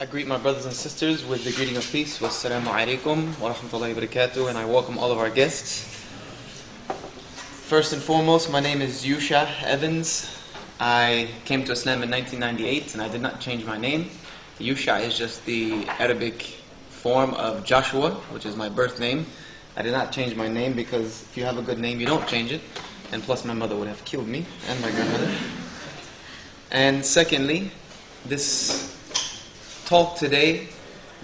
I greet my brothers and sisters with the greeting of peace. Wassalamu alaikum wa rahmatullahi wa barakatuh. And I welcome all of our guests. First and foremost, my name is Yusha Evans. I came to Islam in 1998 and I did not change my name. Yusha is just the Arabic form of Joshua, which is my birth name. I did not change my name because if you have a good name, you don't change it. And plus, my mother would have killed me and my grandmother. And secondly, this talk today,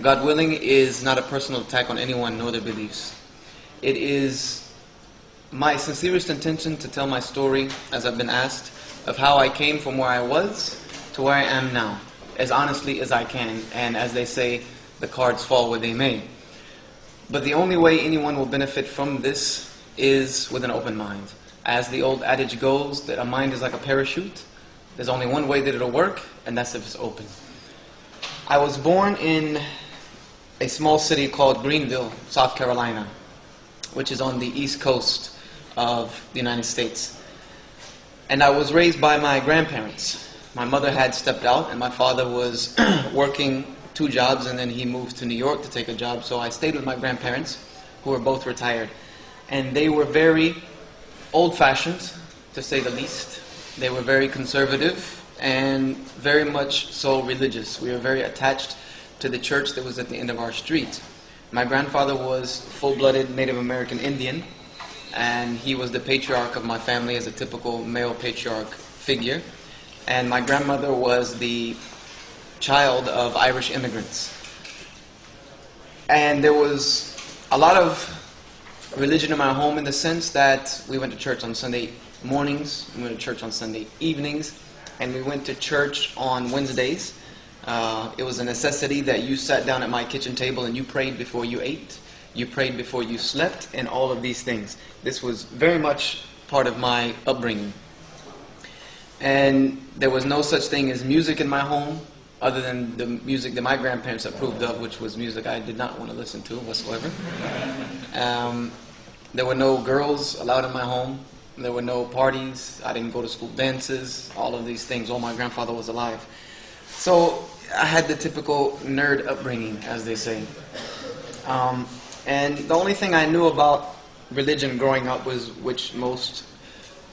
God willing, is not a personal attack on anyone nor their beliefs. It is my sincerest intention to tell my story, as I've been asked, of how I came from where I was to where I am now, as honestly as I can, and as they say, the cards fall where they may. But the only way anyone will benefit from this is with an open mind. As the old adage goes, that a mind is like a parachute. There's only one way that it'll work, and that's if it's open. I was born in a small city called Greenville, South Carolina, which is on the east coast of the United States. And I was raised by my grandparents. My mother had stepped out, and my father was working two jobs, and then he moved to New York to take a job. So I stayed with my grandparents, who were both retired. And they were very old fashioned, to say the least. They were very conservative and very much so religious. We were very attached to the church that was at the end of our street. My grandfather was full blooded Native American Indian, and he was the patriarch of my family as a typical male patriarch figure. And my grandmother was the child of Irish immigrants. And there was a lot of religion in my home in the sense that we went to church on Sunday mornings, we went to church on Sunday evenings, and we went to church on Wednesdays. Uh, it was a necessity that you sat down at my kitchen table and you prayed before you ate, you prayed before you slept, and all of these things. This was very much part of my upbringing. And there was no such thing as music in my home other than the music that my grandparents approved of, which was music I did not want to listen to whatsoever. Um, there were no girls allowed in my home. There were no parties. I didn't go to school dances, all of these things while my grandfather was alive. So I had the typical nerd upbringing, as they say. Um, and the only thing I knew about religion growing up was, which most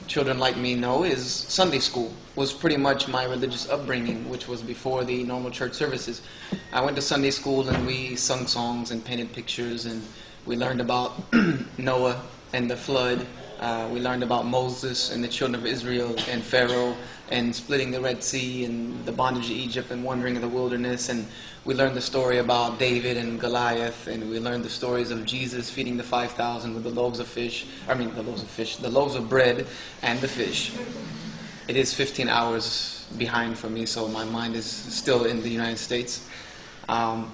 children like me know, is Sunday school was pretty much my religious upbringing, which was before the normal church services. I went to Sunday school and we sung songs and painted pictures and we learned about Noah and the flood. Uh, we learned about Moses and the children of Israel and Pharaoh and splitting the Red Sea and the bondage of Egypt and wandering in the wilderness. And we learned the story about David and Goliath. And we learned the stories of Jesus feeding the 5,000 with the loaves of fish. I mean, the loaves of fish, the loaves of bread and the fish. It is 15 hours behind for me, so my mind is still in the United States. Um,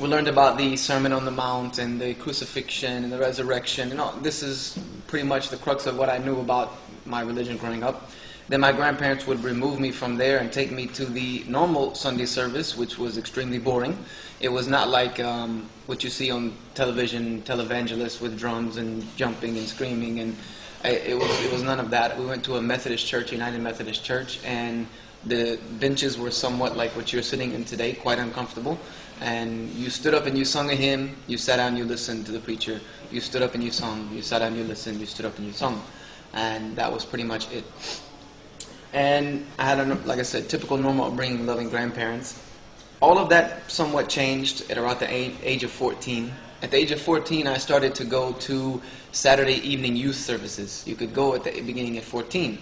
we learned about the Sermon on the Mount and the crucifixion and the resurrection. And all, this is pretty much the crux of what I knew about my religion growing up. Then my grandparents would remove me from there and take me to the normal Sunday service, which was extremely boring. It was not like um, what you see on television, televangelists with drums and jumping and screaming, and it was it was none of that. We went to a Methodist church, United Methodist Church, and the benches were somewhat like what you're sitting in today, quite uncomfortable. And you stood up and you sung a hymn, you sat down, you listened to the preacher. You stood up and you sung, you sat down, you listened, you stood up and you sung. And that was pretty much it. And I had, a, like I said, typical normal upbringing, loving grandparents. All of that somewhat changed at around the age, age of 14. At the age of 14, I started to go to Saturday evening youth services. You could go at the beginning at 14.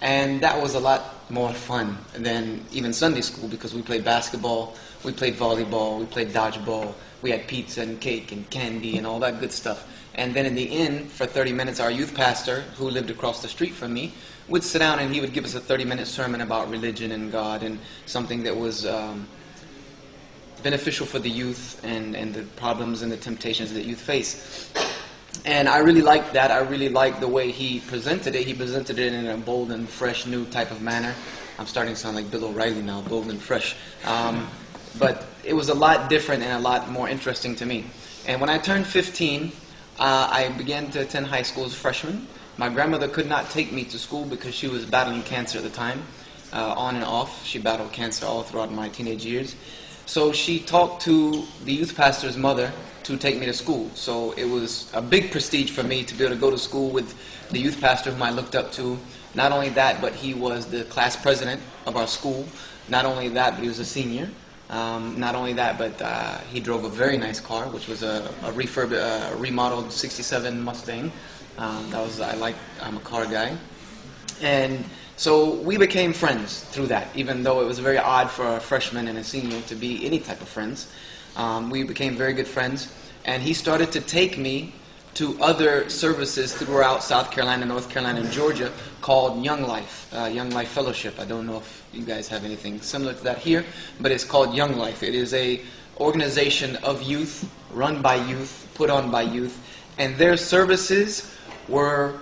And that was a lot more fun than even Sunday school because we played basketball, we played volleyball, we played dodgeball, we had pizza and cake and candy and all that good stuff. And then in the end, for 30 minutes, our youth pastor, who lived across the street from me, would sit down and he would give us a 30 minute sermon about religion and God and something that was um, beneficial for the youth and, and the problems and the temptations that youth face. And I really liked that. I really liked the way he presented it. He presented it in a bold and fresh, new type of manner. I'm starting to sound like Bill O'Reilly now, bold and fresh. Um, but it was a lot different and a lot more interesting to me. And when I turned 15, uh, I began to attend high school as a freshman. My grandmother could not take me to school because she was battling cancer at the time, uh, on and off. She battled cancer all throughout my teenage years. So she talked to the youth pastor's mother to take me to school. So it was a big prestige for me to be able to go to school with the youth pastor whom I looked up to. Not only that, but he was the class president of our school. Not only that, but he was a senior. Um, not only that, but uh, he drove a very nice car, which was a, a refurb, uh, remodeled '67 Mustang. Um, that was I like. I'm a car guy, and so we became friends through that. Even though it was very odd for a freshman and a senior to be any type of friends, um, we became very good friends. And he started to take me to other services throughout South Carolina, North Carolina, and Georgia called Young Life, uh, Young Life Fellowship. I don't know if you guys have anything similar to that here, but it's called Young Life. It is a organization of youth, run by youth, put on by youth, and their services were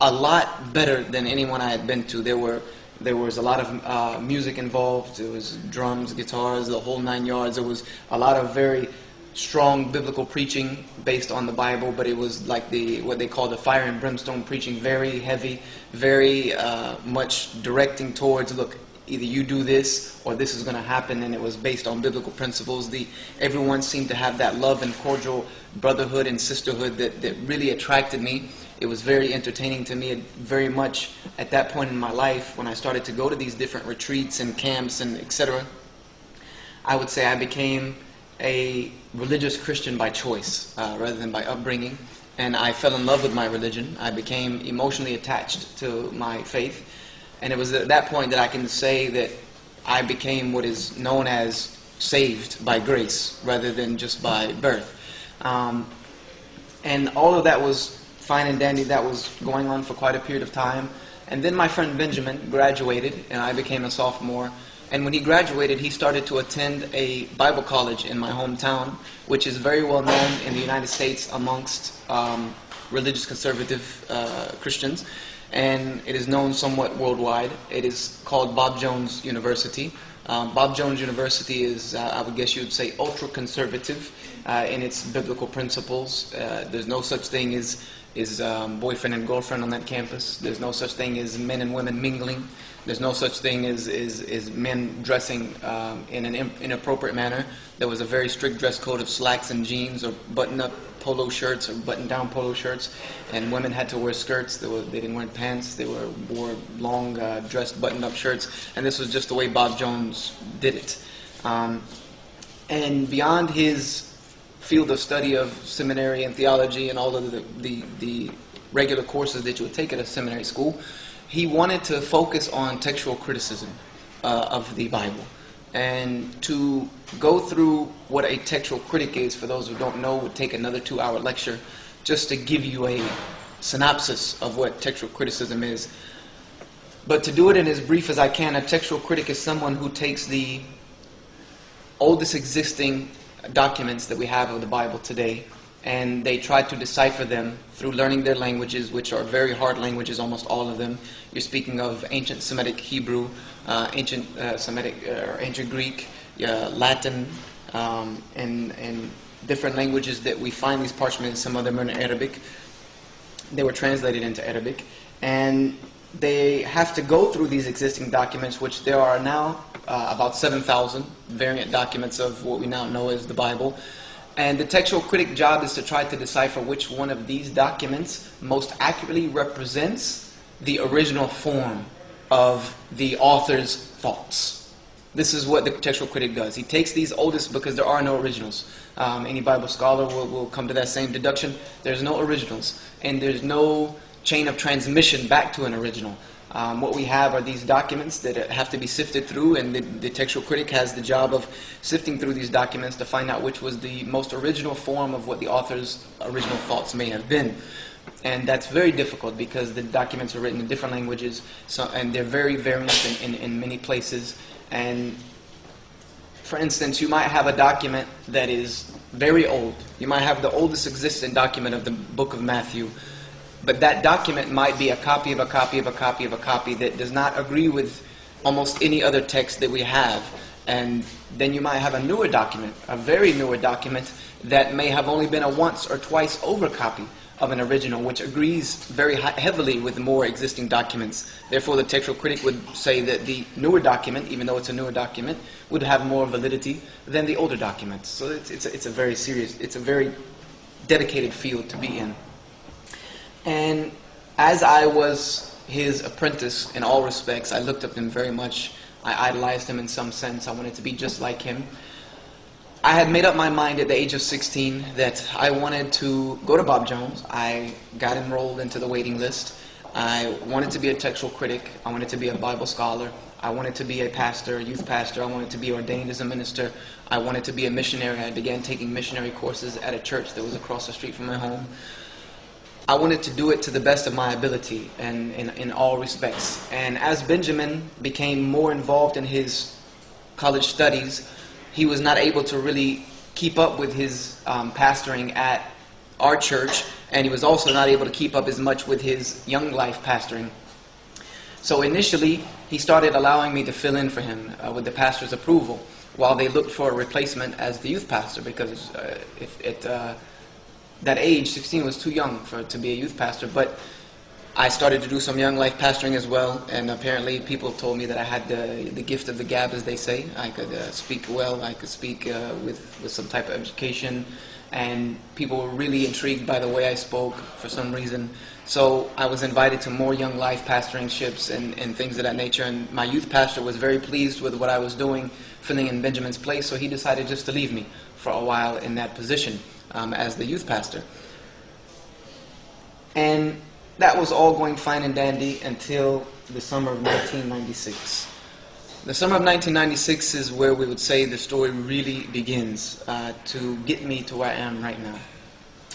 a lot better than anyone I had been to. There were there was a lot of uh, music involved. There was drums, guitars, the whole nine yards. There was a lot of very strong biblical preaching based on the Bible, but it was like the what they call the fire and brimstone preaching, very heavy, very uh, much directing towards look. Either you do this or this is going to happen, and it was based on biblical principles. The everyone seemed to have that love and cordial brotherhood and sisterhood that, that really attracted me. It was very entertaining to me, very much at that point in my life when I started to go to these different retreats and camps and etc. I would say I became a religious Christian by choice uh, rather than by upbringing. And I fell in love with my religion. I became emotionally attached to my faith. And it was at that point that I can say that I became what is known as saved by grace rather than just by birth. Um, and all of that was fine and dandy. That was going on for quite a period of time. And then my friend Benjamin graduated, and I became a sophomore. And when he graduated, he started to attend a Bible college in my hometown, which is very well known in the United States amongst um, religious conservative uh, Christians. And it is known somewhat worldwide. It is called Bob Jones University. Um, Bob Jones University is, uh, I would guess you would say, ultra conservative uh, in its biblical principles. Uh, there's no such thing as is um, boyfriend and girlfriend on that campus. There's no such thing as men and women mingling. There's no such thing as, as, as men dressing um, in an inappropriate manner. There was a very strict dress code of slacks and jeans or button-up polo shirts or button-down polo shirts, and women had to wear skirts. They, were, they didn't wear pants. They were, wore long uh, dressed button-up shirts, and this was just the way Bob Jones did it. Um, and beyond his field of study of seminary and theology and all of the, the, the regular courses that you would take at a seminary school, he wanted to focus on textual criticism uh, of the Bible. And to go through what a textual critic is, for those who don't know, would take another two hour lecture just to give you a synopsis of what textual criticism is. But to do it in as brief as I can, a textual critic is someone who takes the oldest existing documents that we have of the Bible today, and they try to decipher them through learning their languages, which are very hard languages, almost all of them. You're speaking of ancient Semitic Hebrew, uh, ancient uh, Semitic uh, or ancient Greek, Latin, um, and, and different languages that we find these parchments. Some of them are in Arabic. They were translated into Arabic, and they have to go through these existing documents, which there are now uh, about 7,000 variant documents of what we now know as the Bible. And the textual critic job is to try to decipher which one of these documents most accurately represents the original form of the author's thoughts. This is what the textual critic does. He takes these oldest because there are no originals. Um, any Bible scholar will, will come to that same deduction. There's no originals, and there's no chain of transmission back to an original. Um, what we have are these documents that have to be sifted through, and the, the, textual critic has the job of sifting through these documents to find out which was the most original form of what the author's original thoughts may have been. And that's very difficult because the documents are written in different languages, so, and they're very variant in, in, in many places. And for instance, you might have a document that is very old. You might have the oldest existing document of the book of Matthew but that document might be a copy of a copy of a copy of a copy that does not agree with almost any other text that we have. And then you might have a newer document, a very newer document, that may have only been a once or twice over copy of an original, which agrees very heavily with more existing documents. Therefore, the textual critic would say that the newer document, even though it's a newer document, would have more validity than the older documents. So it's, it's, a, it's a very serious, it's a very dedicated field to be in. And as I was his apprentice in all respects, I looked up to him very much. I idolized him in some sense. I wanted to be just like him. I had made up my mind at the age of 16 that I wanted to go to Bob Jones. I got enrolled into the waiting list. I wanted to be a textual critic. I wanted to be a Bible scholar. I wanted to be a pastor, a youth pastor. I wanted to be ordained as a minister. I wanted to be a missionary. I began taking missionary courses at a church that was across the street from my home. I wanted to do it to the best of my ability and in, in all respects. And as Benjamin became more involved in his college studies, he was not able to really keep up with his um, pastoring at our church, and he was also not able to keep up as much with his young life pastoring. So initially, he started allowing me to fill in for him uh, with the pastor's approval while they looked for a replacement as the youth pastor because uh, if, at uh, that age, 16 was too young for to be a youth pastor. But I started to do some young life pastoring as well, and apparently people told me that I had the, the gift of the gab, as they say. I could uh, speak well, I could speak uh, with, with some type of education, and people were really intrigued by the way I spoke for some reason. So I was invited to more young life pastoring ships and, and things of that nature, and my youth pastor was very pleased with what I was doing, filling in Benjamin's place, so he decided just to leave me for a while in that position um, as the youth pastor. And that was all going fine and dandy until the summer of 1996. The summer of 1996 is where we would say the story really begins uh, to get me to where I am right now.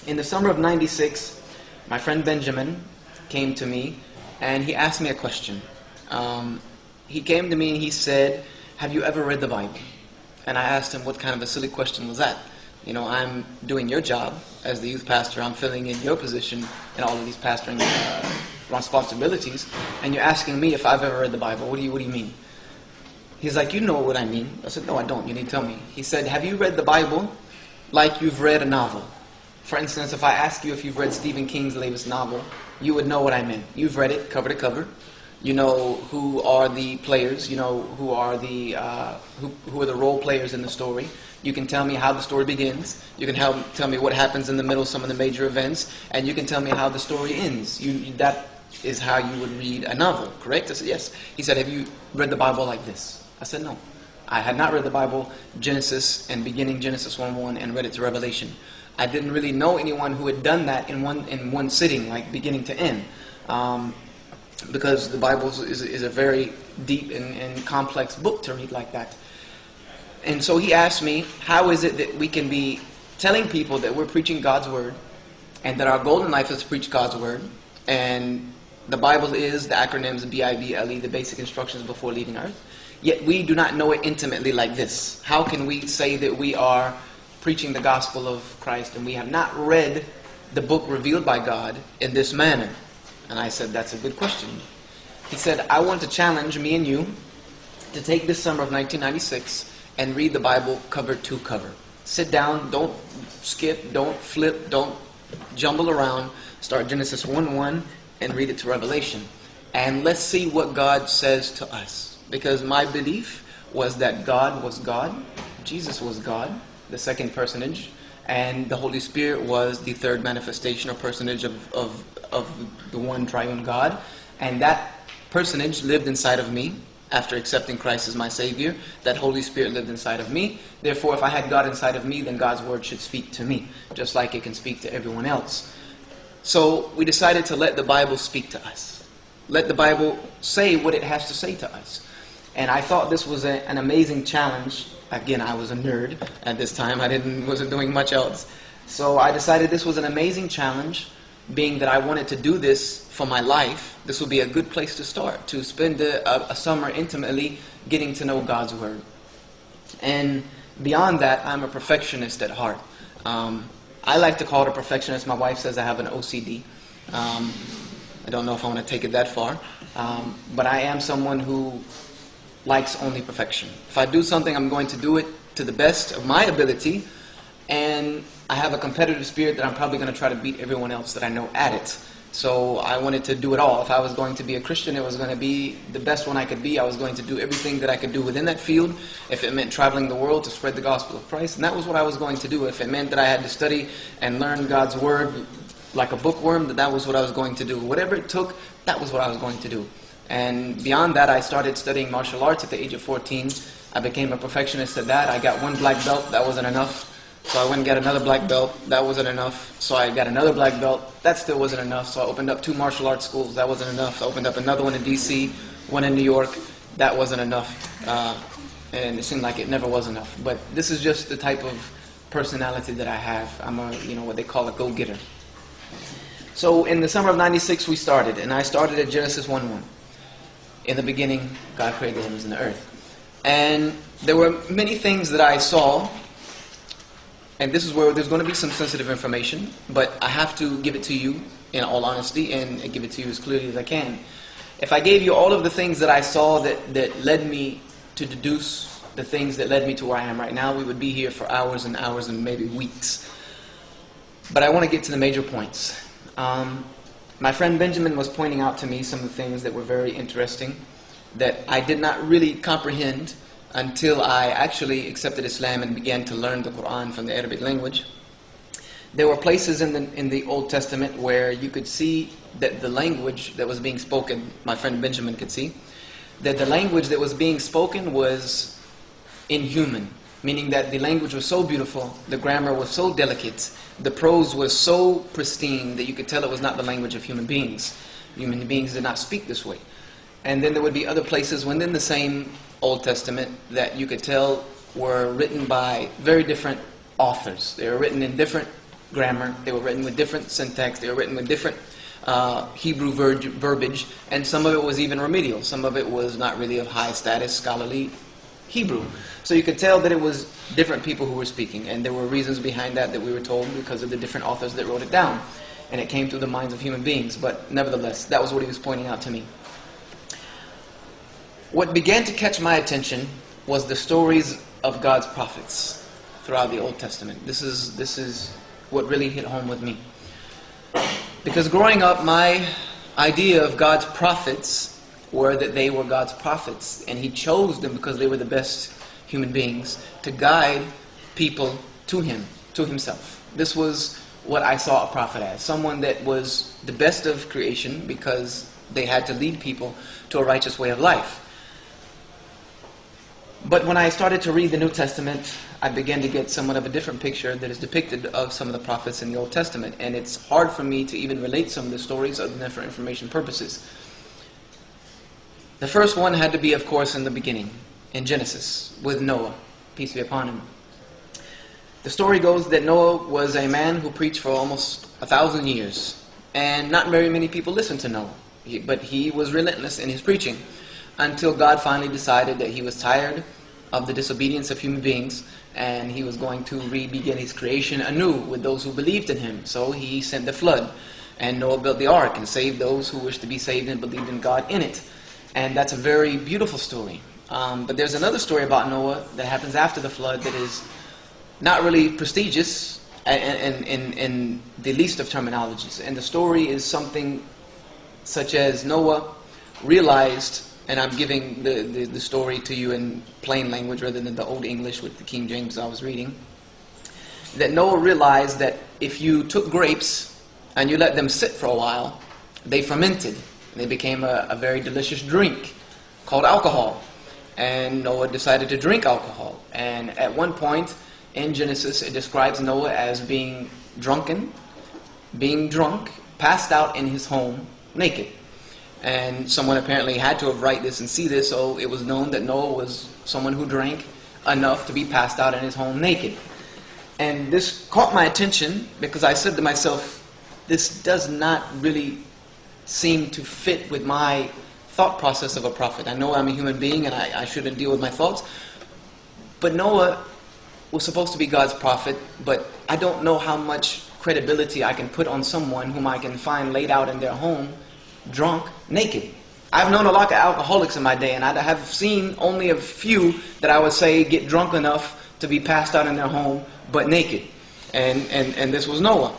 In the summer of 96, my friend Benjamin came to me and he asked me a question. Um, he came to me and he said, Have you ever read the Bible? And I asked him, What kind of a silly question was that? You know, I'm doing your job as the youth pastor. I'm filling in your position in all of these pastoring uh, responsibilities, and you're asking me if I've ever read the Bible. What do you What do you mean? He's like, you know what I mean. I said, no, I don't. You need to tell me. He said, have you read the Bible like you've read a novel? For instance, if I ask you if you've read Stephen King's latest novel, you would know what I meant. You've read it cover to cover. You know who are the players. You know who are the uh, who, who are the role players in the story. You can tell me how the story begins. You can help tell me what happens in the middle, some of the major events, and you can tell me how the story ends. You, that is how you would read a novel, correct? I said, yes. He said, have you read the Bible like this? I said, no. I had not read the Bible, Genesis and beginning Genesis 1-1 and read it to Revelation. I didn't really know anyone who had done that in one, in one sitting, like beginning to end. Um, because the Bible is, is, a very deep and, and complex book to read like that. And so he asked me, how is it that we can be telling people that we're preaching God's word and that our golden life is to preach God's word and the Bible is the acronyms B-I-B-L-E, the basic instructions before leaving earth. Yet we do not know it intimately like this. How can we say that we are preaching the gospel of Christ and we have not read the book revealed by God in this manner? And I said, that's a good question. He said, I want to challenge me and you to take this summer of 1996 and read the Bible cover to cover. Sit down, don't skip, don't flip, don't jumble around. Start Genesis 1 1 and read it to Revelation. And let's see what God says to us. Because my belief was that God was God, Jesus was God, the second personage, and the Holy Spirit was the third manifestation or personage of, of, of the one triune God. And that personage lived inside of me after accepting Christ as my Savior, that Holy Spirit lived inside of me. Therefore, if I had God inside of me, then God's Word should speak to me, just like it can speak to everyone else. So we decided to let the Bible speak to us. Let the Bible say what it has to say to us. And I thought this was a, an amazing challenge. Again, I was a nerd at this time. I didn't wasn't doing much else. So I decided this was an amazing challenge being that I wanted to do this for my life, this would be a good place to start, to spend a, a, summer intimately getting to know God's Word. And beyond that, I'm a perfectionist at heart. Um, I like to call it a perfectionist. My wife says I have an OCD. Um, I don't know if I want to take it that far. Um, but I am someone who likes only perfection. If I do something, I'm going to do it to the best of my ability. And I have a competitive spirit that I'm probably going to try to beat everyone else that I know at it. So I wanted to do it all. If I was going to be a Christian, it was going to be the best one I could be. I was going to do everything that I could do within that field. If it meant traveling the world to spread the gospel of Christ, and that was what I was going to do. If it meant that I had to study and learn God's word like a bookworm, that that was what I was going to do. Whatever it took, that was what I was going to do. And beyond that, I started studying martial arts at the age of 14. I became a perfectionist at that. I got one black belt. That wasn't enough. So I went and got another black belt. That wasn't enough. So I got another black belt. That still wasn't enough. So I opened up two martial arts schools. That wasn't enough. I opened up another one in D.C., one in New York. That wasn't enough. Uh, and it seemed like it never was enough. But this is just the type of personality that I have. I'm a, you know, what they call a go-getter. So in the summer of 96, we started. And I started at Genesis 1-1. In the beginning, God created the heavens and the earth. And there were many things that I saw and this is where there's going to be some sensitive information, but I have to give it to you in all honesty and give it to you as clearly as I can. If I gave you all of the things that I saw that, that led me to deduce the things that led me to where I am right now, we would be here for hours and hours and maybe weeks. But I want to get to the major points. Um, my friend Benjamin was pointing out to me some of the things that were very interesting that I did not really comprehend until I actually accepted Islam and began to learn the Quran from the Arabic language. There were places in the, in the Old Testament where you could see that the language that was being spoken, my friend Benjamin could see, that the language that was being spoken was inhuman, meaning that the language was so beautiful, the grammar was so delicate, the prose was so pristine that you could tell it was not the language of human beings. Human beings did not speak this way. And then there would be other places within the same Old Testament that you could tell were written by very different authors. They were written in different grammar, they were written with different syntax, they were written with different uh, Hebrew ver verbiage, and some of it was even remedial. Some of it was not really of high status scholarly Hebrew. So you could tell that it was different people who were speaking, and there were reasons behind that that we were told because of the different authors that wrote it down. And it came through the minds of human beings, but nevertheless, that was what he was pointing out to me. What began to catch my attention was the stories of God's prophets throughout the Old Testament. This is, this is what really hit home with me. Because growing up, my idea of God's prophets were that they were God's prophets, and He chose them because they were the best human beings to guide people to Him, to Himself. This was what I saw a prophet as someone that was the best of creation because they had to lead people to a righteous way of life. But when I started to read the New Testament, I began to get somewhat of a different picture that is depicted of some of the prophets in the Old Testament. And it's hard for me to even relate some of the stories other than for information purposes. The first one had to be, of course, in the beginning, in Genesis, with Noah, peace be upon him. The story goes that Noah was a man who preached for almost a thousand years. And not very many people listened to Noah. but he was relentless in his preaching until God finally decided that he was tired of the disobedience of human beings and he was going to re-begin his creation anew with those who believed in him. So he sent the flood and Noah built the ark and saved those who wished to be saved and believed in God in it. And that's a very beautiful story. Um, but there's another story about Noah that happens after the flood that is not really prestigious in, in, in the least of terminologies. And the story is something such as Noah realized and I'm giving the, the, the, story to you in plain language rather than the Old English with the King James I was reading, that Noah realized that if you took grapes and you let them sit for a while, they fermented. They became a, a very delicious drink called alcohol. And Noah decided to drink alcohol. And at one point in Genesis, it describes Noah as being drunken, being drunk, passed out in his home, naked. And someone apparently had to have write this and see this, so it was known that Noah was someone who drank enough to be passed out in his home naked. And this caught my attention because I said to myself, this does not really seem to fit with my thought process of a prophet. I know I'm a human being and I, I shouldn't deal with my thoughts. But Noah was supposed to be God's prophet, but I don't know how much credibility I can put on someone whom I can find laid out in their home drunk, naked. I've known a lot of alcoholics in my day, and I have seen only a few that I would say get drunk enough to be passed out in their home, but naked. And, and, and this was Noah.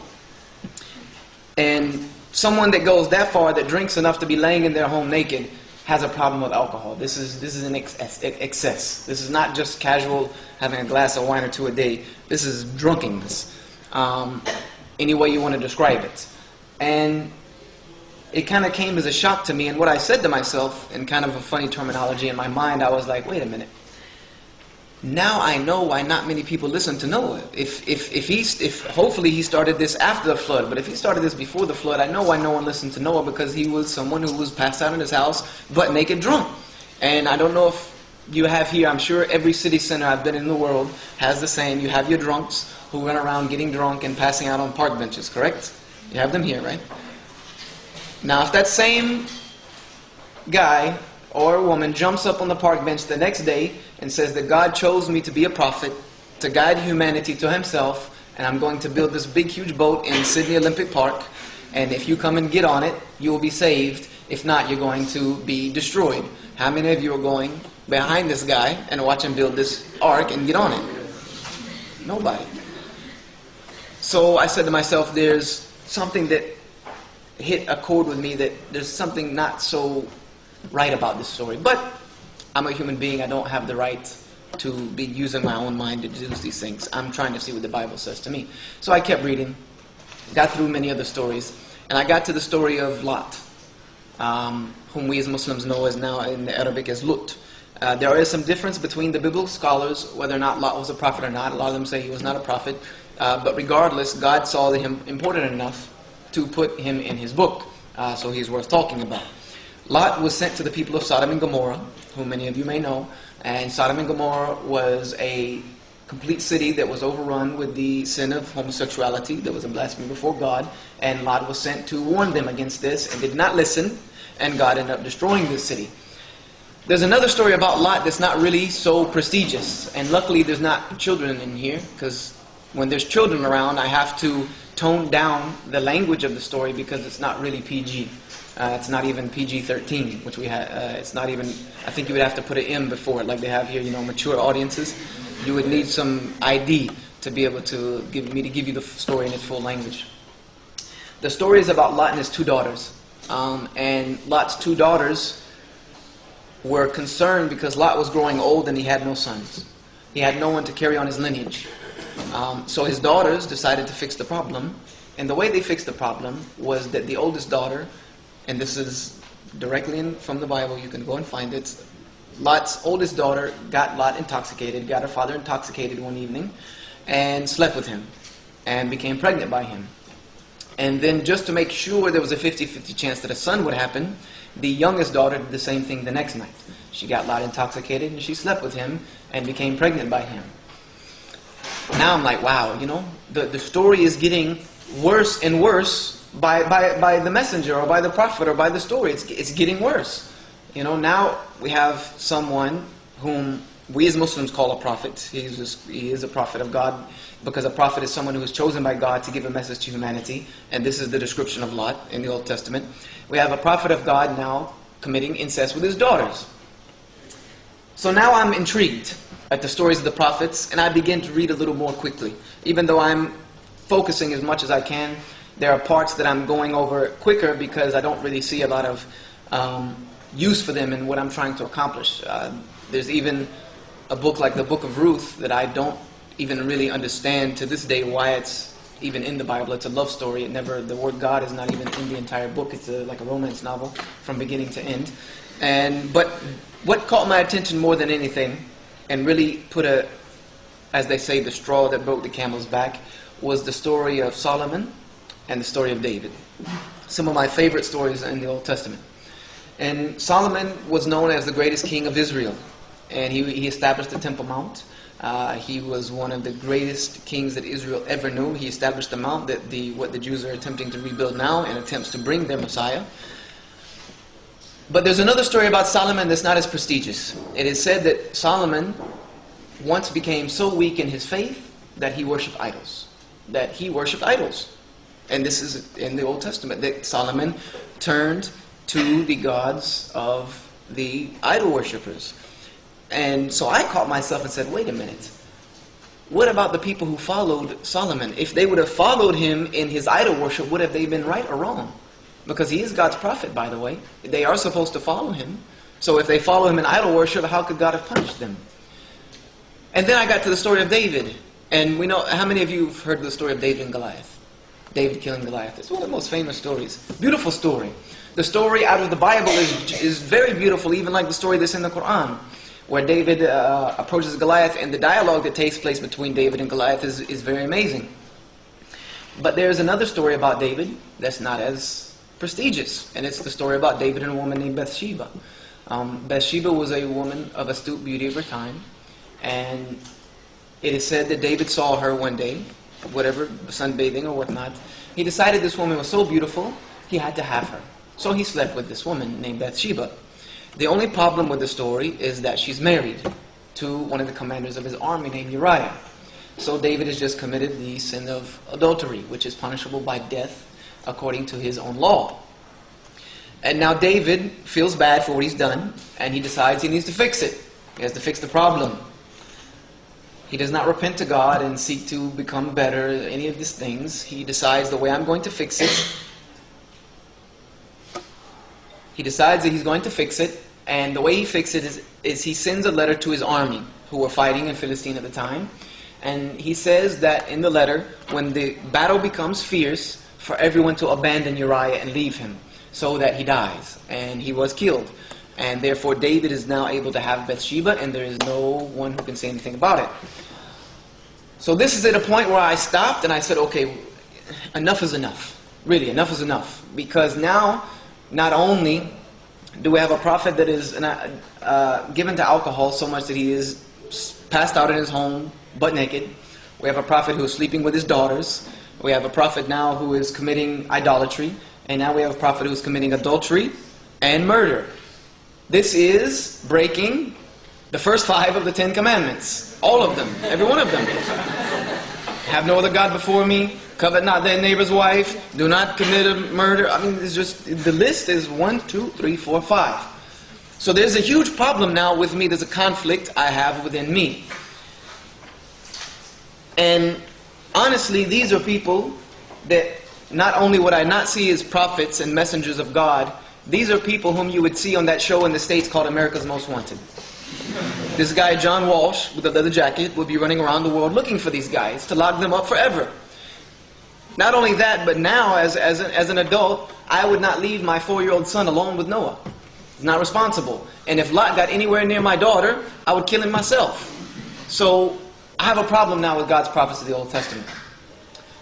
And someone that goes that far, that drinks enough to be laying in their home naked, has a problem with alcohol. This is, this is an excess, excess. This is not just casual having a glass of wine or two a day. This is drunkenness. Um, any way you want to describe it. And it kind of came as a shock to me. And what I said to myself, in kind of a funny terminology in my mind, I was like, wait a minute now I know why not many people listen to Noah. If, if, if, he, if hopefully he started this after the flood, but if he started this before the flood, I know why no one listened to Noah because he was someone who was passed out in his house, but naked drunk. And I don't know if you have here, I'm sure every city center I've been in the world has the same. You have your drunks who run around getting drunk and passing out on park benches, correct? You have them here, right? Now, if that same guy or woman jumps up on the park bench the next day and says that God chose me to be a prophet, to guide humanity to himself, and I'm going to build this big, huge boat in Sydney Olympic Park, and if you come and get on it, you will be saved. If not, you're going to be destroyed. How many of you are going behind this guy and watch him build this ark and get on it? Nobody. So I said to myself, there's something that hit a chord with me that there's something not so right about this story. But I'm a human being. I don't have the right to be using my own mind to deduce these things. I'm trying to see what the Bible says to me. So I kept reading, got through many other stories, and I got to the story of Lot, um, whom we as Muslims know as now in the Arabic as Lut. Uh, there is some difference between the biblical scholars whether or not Lot was a prophet or not. A lot of them say he was not a prophet. Uh, but regardless, God saw him important enough to put him in his book. Uh, so he's worth talking about. Lot was sent to the people of Sodom and Gomorrah, whom many of you may know. And Sodom and Gomorrah was a complete city that was overrun with the sin of homosexuality. that was a blasphemy before God. And Lot was sent to warn them against this and did not listen. And God ended up destroying this city. There's another story about Lot that's not really so prestigious. And luckily, there's not children in here because when there's children around, I have to tone down the language of the story because it's not really PG. Uh, it's not even PG-13, which we had. Uh, it's not even. I think you would have to put an M before it, like they have here. You know, mature audiences. You would need some ID to be able to give me to give you the story in its full language. The story is about Lot and his two daughters, um, and Lot's two daughters were concerned because Lot was growing old and he had no sons. He had no one to carry on his lineage. Um, so his daughters decided to fix the problem, and the way they fixed the problem was that the oldest daughter and this is directly in, from the Bible. You can go and find it. Lot's oldest daughter got Lot intoxicated, got her father intoxicated one evening, and slept with him, and became pregnant by him. And then, just to make sure there was a 50 50 chance that a son would happen, the youngest daughter did the same thing the next night. She got Lot intoxicated, and she slept with him, and became pregnant by him. Now I'm like, wow, you know, the, the story is getting worse and worse by, by, by the messenger or by the prophet or by the story. It's, it's getting worse. You know, now we have someone whom we as Muslims call a prophet. He's just, he is a prophet of God because a prophet is someone who is chosen by God to give a message to humanity. And this is the description of Lot in the Old Testament. We have a prophet of God now committing incest with his daughters. So now I'm intrigued at the stories of the prophets and I begin to read a little more quickly. Even though I'm focusing as much as I can there are parts that I'm going over quicker because I don't really see a lot of um, use for them in what I'm trying to accomplish. Uh, there's even a book like the Book of Ruth that I don't even really understand to this day why it's even in the Bible. It's a love story. It never the word God is not even in the entire book. It's a, like a romance novel from beginning to end. And but what caught my attention more than anything, and really put a, as they say, the straw that broke the camel's back, was the story of Solomon and the story of David. Some of my favorite stories in the Old Testament. And Solomon was known as the greatest king of Israel. And he, he established the Temple Mount. Uh, he was one of the greatest kings that Israel ever knew. He established the mount that the, what the Jews are attempting to rebuild now and attempts to bring their Messiah. But there's another story about Solomon that's not as prestigious. It is said that Solomon once became so weak in his faith that he worshipped idols. That he worshipped idols. And this is in the Old Testament that Solomon turned to the gods of the idol worshippers. And so I caught myself and said, wait a minute. what about the people who followed Solomon? If they would have followed him in his idol worship, would have they been right or wrong? Because he is God's prophet, by the way. They are supposed to follow him. So if they follow him in idol worship, how could God have punished them? And then I got to the story of David. And we know, how many of you have heard the story of David and Goliath? David killing Goliath. It's one of the most famous stories. Beautiful story. The story out of the Bible is, is very beautiful, even like the story that's in the Quran, where David uh, approaches Goliath, and the dialogue that takes place between David and Goliath is, is very amazing. But there's another story about David that's not as prestigious, and it's the story about David and a woman named Bathsheba. Um, Bathsheba was a woman of astute beauty of her time, and it is said that David saw her one day, whatever, sunbathing or whatnot. He decided this woman was so beautiful, he had to have her. So he slept with this woman named Bathsheba. The only problem with the story is that she's married to one of the commanders of his army named Uriah. So David has just committed the sin of adultery, which is punishable by death according to his own law. And now David feels bad for what he's done, and he decides he needs to fix it. He has to fix the problem. He does not repent to God and seek to become better, any of these things. He decides the way I'm going to fix it. He decides that he's going to fix it, and the way he fixes it is, is he sends a letter to his army, who were fighting in Philistine at the time. And he says that in the letter, when the battle becomes fierce, for everyone to abandon Uriah and leave him, so that he dies. And he was killed. And therefore, David is now able to have Bathsheba, and there is no one who can say anything about it. So this is at a point where I stopped and I said, okay, enough is enough. Really, enough is enough. Because now, not only do we have a prophet that is uh, given to alcohol so much that he is passed out in his home, butt naked. We have a prophet who is sleeping with his daughters. We have a prophet now who is committing idolatry. And now we have a prophet who is committing adultery and murder. This is breaking the first five of the Ten Commandments. All of them. Every one of them. Have no other God before me. Covet not thy neighbor's wife. Do not commit a murder. I mean, it's just, the list is one, two, three, four, five. So there's a huge problem now with me. There's a conflict I have within me. And honestly, these are people that not only would I not see as prophets and messengers of God, these are people whom you would see on that show in the States called America's Most Wanted. This guy, John Walsh, with a leather jacket, would be running around the world looking for these guys to lock them up forever. Not only that, but now, as, as, an, as an adult, I would not leave my four year old son alone with Noah. He's not responsible. And if Lot got anywhere near my daughter, I would kill him myself. So I have a problem now with God's prophets of the Old Testament.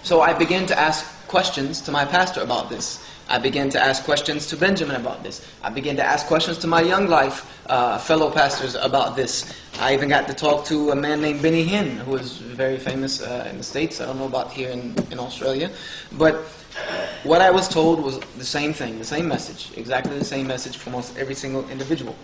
So I begin to ask questions to my pastor about this. I began to ask questions to Benjamin about this. I began to ask questions to my Young Life uh, fellow pastors about this. I even got to talk to a man named Benny Hinn, who is very famous uh, in the States. I don't know about here in, in Australia. But what I was told was the same thing, the same message, exactly the same message from almost every single individual.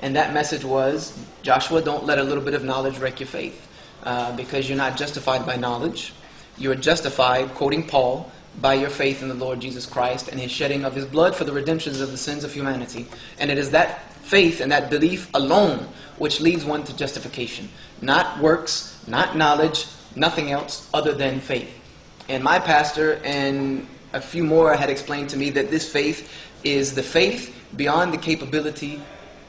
And that message was Joshua, don't let a little bit of knowledge wreck your faith. Uh, because you're not justified by knowledge. You're justified, quoting Paul, by your faith in the Lord Jesus Christ and his shedding of his blood for the redemptions of the sins of humanity. And it is that faith and that belief alone which leads one to justification. Not works, not knowledge, nothing else other than faith. And my pastor and a few more had explained to me that this faith is the faith beyond the capability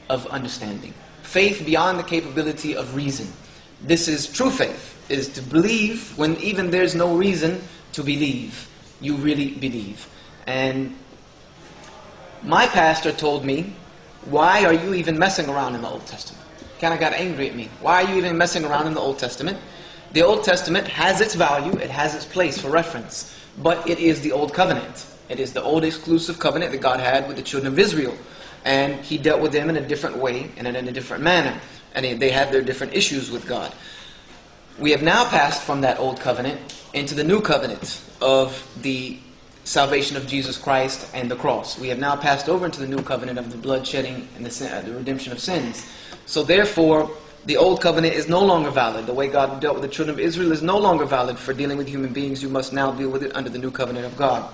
of understanding. Faith beyond the capability of reason. This is true faith, is to believe when even there's no reason to believe you really believe. And my pastor told me, why are you even messing around in the Old Testament? Kind of got angry at me. Why are you even messing around in the Old Testament? The Old Testament has its value, it has its place for reference, but it is the Old Covenant. It is the old exclusive covenant that God had with the children of Israel. And He dealt with them in a different way and in a different manner. And they had their different issues with God. We have now passed from that old covenant into the new covenant of the salvation of Jesus Christ and the cross. We have now passed over into the new covenant of the blood shedding and the, uh, the redemption of sins. So therefore, the old covenant is no longer valid. The way God dealt with the children of Israel is no longer valid for dealing with human beings. You must now deal with it under the new covenant of God.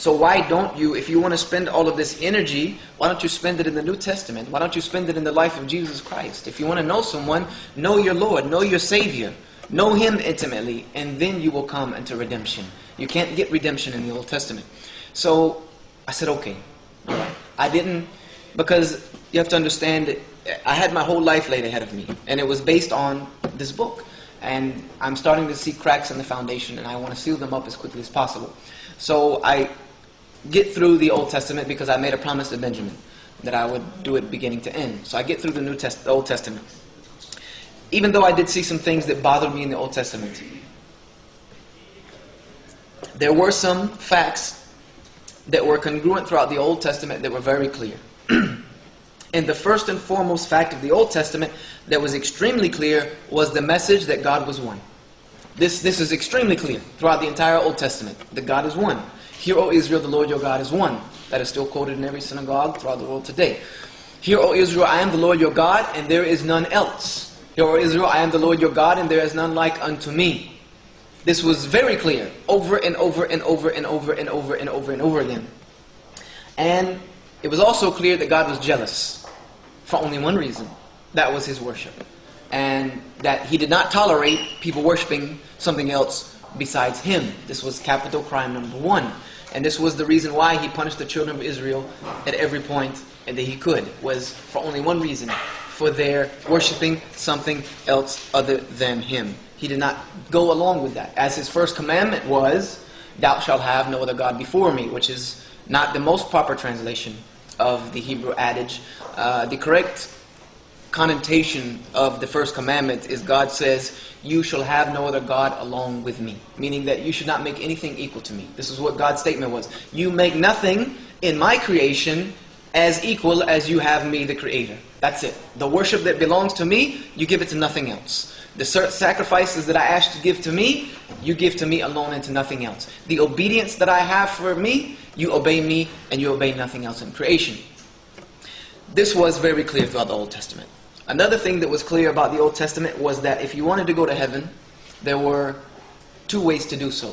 So why don't you, if you want to spend all of this energy, why don't you spend it in the New Testament? Why don't you spend it in the life of Jesus Christ? If you want to know someone, know your Lord, know your Savior, know Him intimately, and then you will come into redemption. You can't get redemption in the Old Testament. So I said, okay. I didn't, because you have to understand I had my whole life laid ahead of me, and it was based on this book. And I'm starting to see cracks in the foundation, and I want to seal them up as quickly as possible. So I get through the Old Testament because I made a promise to Benjamin that I would do it beginning to end. So I get through the New Test- the Old Testament. Even though I did see some things that bothered me in the Old Testament, there were some facts that were congruent throughout the Old Testament that were very clear. and the first and foremost fact of the Old Testament that was extremely clear was the message that God was one. This, this is extremely clear throughout the entire Old Testament that God is one. Hear, O Israel, the Lord your God is one. That is still quoted in every synagogue throughout the world today. Hear, O Israel, I am the Lord your God, and there is none else. Hear, O Israel, I am the Lord your God, and there is none like unto me. This was very clear over and over and over and over and over and over and over again. And it was also clear that God was jealous for only one reason that was his worship. And that he did not tolerate people worshiping something else besides him. This was capital crime number one. And this was the reason why he punished the children of Israel at every point that he could, was for only one reason for their worshiping something else other than him. He did not go along with that. As his first commandment was, Thou shalt have no other God before me, which is not the most proper translation of the Hebrew adage. Uh, the correct connotation of the first commandment is God says, You shall have no other God along with me. Meaning that you should not make anything equal to me. This is what God's statement was. You make nothing in my creation as equal as you have me, the Creator. That's it. The worship that belongs to me, you give it to nothing else. The sacrifices that I ask to give to me, you give to me alone and to nothing else. The obedience that I have for me, you obey me and you obey nothing else in creation. This was very clear throughout the Old Testament. Another thing that was clear about the Old Testament was that if you wanted to go to heaven, there were two ways to do so.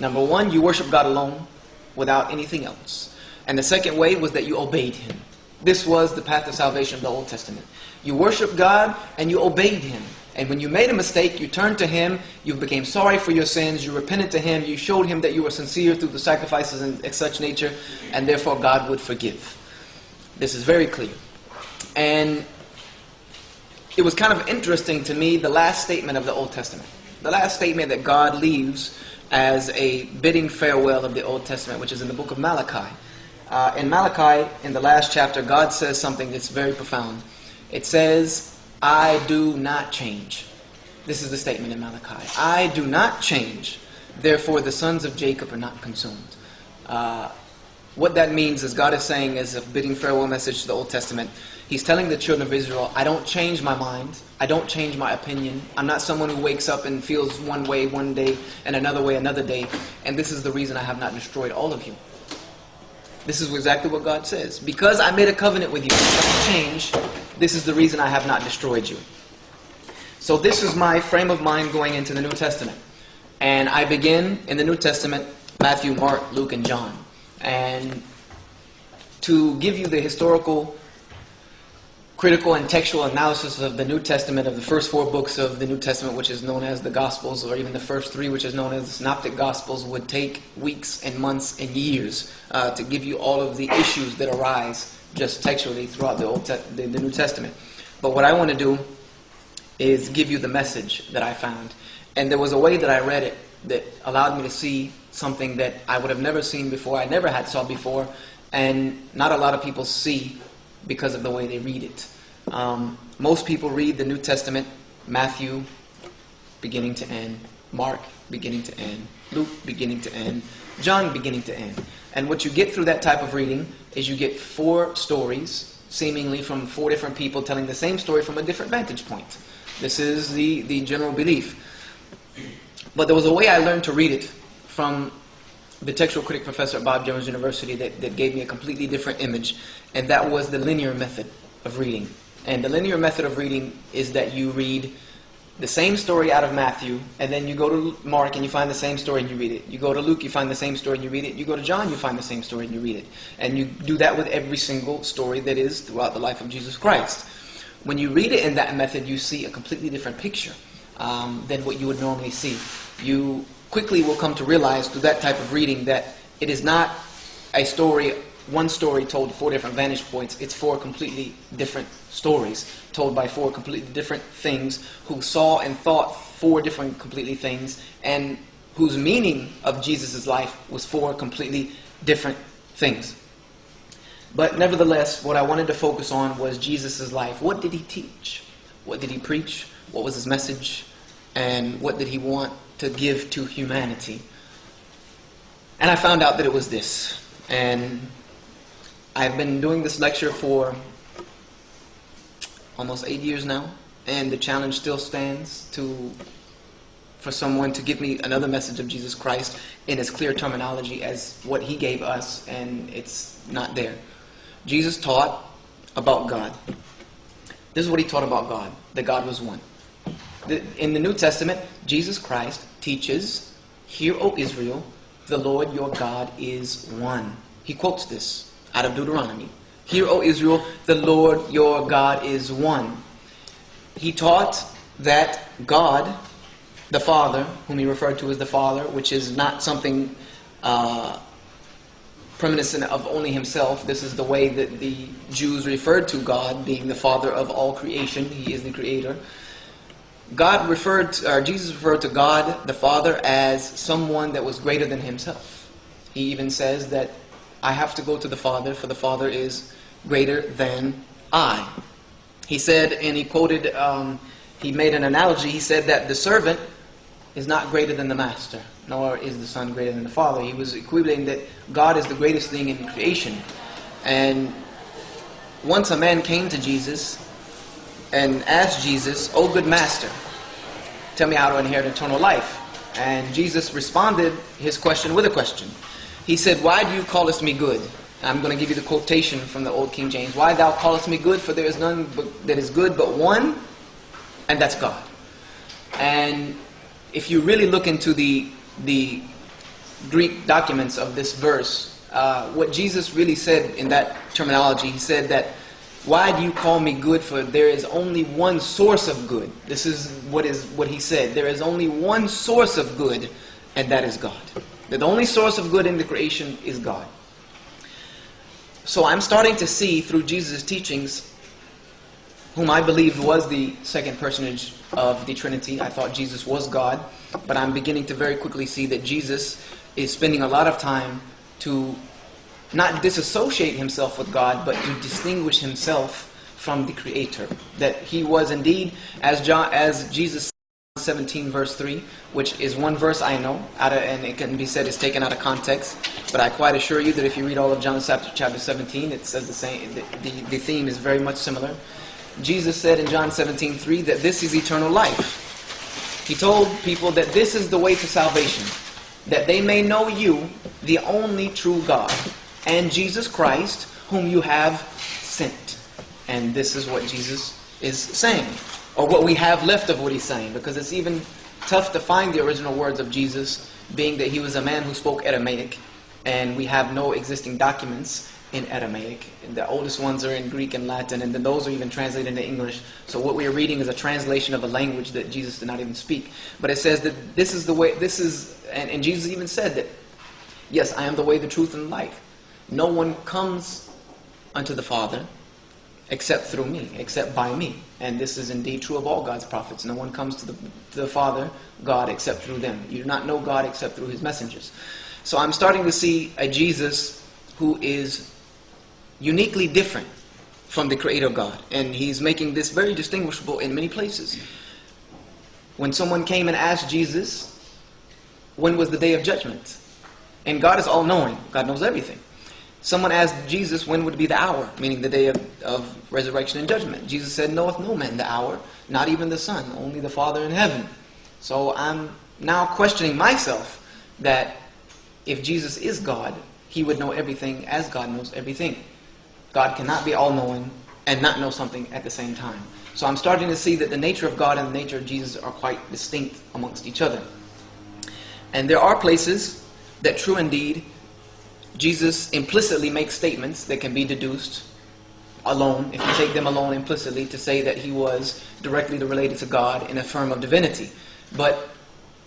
Number one, you worship God alone without anything else. And the second way was that you obeyed Him. This was the path of salvation of the Old Testament. You worship God and you obeyed Him. And when you made a mistake, you turned to Him, you became sorry for your sins, you repented to Him, you showed Him that you were sincere through the sacrifices and such nature, and therefore God would forgive. This is very clear. And it was kind of interesting to me the last statement of the Old Testament. The last statement that God leaves as a bidding farewell of the Old Testament, which is in the book of Malachi. Uh, in Malachi, in the last chapter, God says something that's very profound. It says, I do not change. This is the statement in Malachi. I do not change. Therefore, the sons of Jacob are not consumed. Uh, what that means is God is saying, as a bidding farewell message to the Old Testament, He's telling the children of Israel, I don't change my mind. I don't change my opinion. I'm not someone who wakes up and feels one way one day and another way another day. And this is the reason I have not destroyed all of you. This is exactly what God says. Because I made a covenant with you, don't change. This is the reason I have not destroyed you. So this is my frame of mind going into the New Testament. And I begin in the New Testament, Matthew, Mark, Luke, and John. And to give you the historical critical and textual analysis of the New Testament, of the first four books of the New Testament, which is known as the Gospels, or even the first three, which is known as the Synoptic Gospels, would take weeks and months and years uh, to give you all of the issues that arise just textually throughout the, Old Te- the, the New Testament. But what I want to do is give you the message that I found. And there was a way that I read it that allowed me to see something that I would have never seen before, I never had saw before, and not a lot of people see because of the way they read it. Um, most people read the New Testament, Matthew, beginning to end, Mark, beginning to end, Luke, beginning to end, John, beginning to end. And what you get through that type of reading is you get four stories, seemingly from four different people telling the same story from a different vantage point. This is the, the general belief. But there was a way I learned to read it from the textual critic professor at Bob Jones University that, that gave me a completely different image, and that was the linear method of reading. And the linear method of reading is that you read the same story out of Matthew, and then you go to Mark and you find the same story and you read it. You go to Luke, you find the same story and you read it. You go to John, you find the same story and you read it. And you do that with every single story that is throughout the life of Jesus Christ. When you read it in that method, you see a completely different picture um, than what you would normally see. You quickly will come to realize through that type of reading that it is not a story, one story told four different vantage points. It's four completely different stories told by four completely different things who saw and thought four different completely things and whose meaning of Jesus' life was four completely different things. But nevertheless, what I wanted to focus on was Jesus' life. What did he teach? What did he preach? What was his message? And what did he want to give to humanity? And I found out that it was this. And I've been doing this lecture for almost eight years now, and the challenge still stands to for someone to give me another message of Jesus Christ in as clear terminology as what he gave us, and it's not there. Jesus taught about God. This is what he taught about God, that God was one. In the New Testament, Jesus Christ teaches, Hear, O Israel, the Lord your God is one. He quotes this out of Deuteronomy. Hear, O Israel, the Lord your God is one. He taught that God, the Father, whom he referred to as the Father, which is not something uh, reminiscent of only himself. This is the way that the Jews referred to God, being the Father of all creation. He is the Creator. God referred, to, or Jesus referred to God, the Father, as someone that was greater than himself. He even says that I have to go to the Father, for the Father is greater than I. He said, and he quoted, um, he made an analogy. He said that the servant is not greater than the master, nor is the son greater than the father. He was equivalent that God is the greatest thing in creation. And once a man came to Jesus and asked Jesus, Oh, good master, tell me how to inherit eternal life. And Jesus responded his question with a question. He said, Why do you callest me good? I'm going to give you the quotation from the Old King James. Why thou callest me good? For there is none but, that is good but one, and that's God. And if you really look into the, the Greek documents of this verse, uh, what Jesus really said in that terminology, he said that, why do you call me good? For there is only one source of good. This is what is what he said. There is only one source of good, and that is God. That the only source of good in the creation is God. So I'm starting to see through Jesus' teachings, whom I believed was the second personage of the Trinity. I thought Jesus was God, but I'm beginning to very quickly see that Jesus is spending a lot of time to not disassociate himself with God, but to distinguish himself from the Creator. That he was indeed, as John, as Jesus 17 verse 3, which is one verse I know, out of, and it can be said is taken out of context. But I quite assure you that if you read all of John chapter, chapter 17, it says the same. The, the, the theme is very much similar. Jesus said in John 17 3 that this is eternal life. He told people that this is the way to salvation, that they may know you, the only true God, and Jesus Christ, whom you have sent. And this is what Jesus is saying or what we have left of what he's saying, because it's even tough to find the original words of Jesus, being that he was a man who spoke Aramaic, and we have no existing documents in Aramaic. The oldest ones are in Greek and Latin, and then those are even translated into English. So what we are reading is a translation of a language that Jesus did not even speak. But it says that this is the way, this is, and, and Jesus even said that, yes, I am the way, the truth, and the life. No one comes unto the Father except through me, except by me. And this is indeed true of all God's prophets. No one comes to the, to the Father, God, except through them. You do not know God except through his messengers. So I'm starting to see a Jesus who is uniquely different from the Creator God. And he's making this very distinguishable in many places. When someone came and asked Jesus, when was the day of judgment? And God is all knowing, God knows everything. Someone asked Jesus when would be the hour, meaning the day of, of resurrection and judgment. Jesus said, Knoweth no man the hour, not even the Son, only the Father in heaven. So I'm now questioning myself that if Jesus is God, he would know everything as God knows everything. God cannot be all knowing and not know something at the same time. So I'm starting to see that the nature of God and the nature of Jesus are quite distinct amongst each other. And there are places that, true indeed, Jesus implicitly makes statements that can be deduced alone, if you take them alone implicitly, to say that he was directly related to God in a firm of divinity. But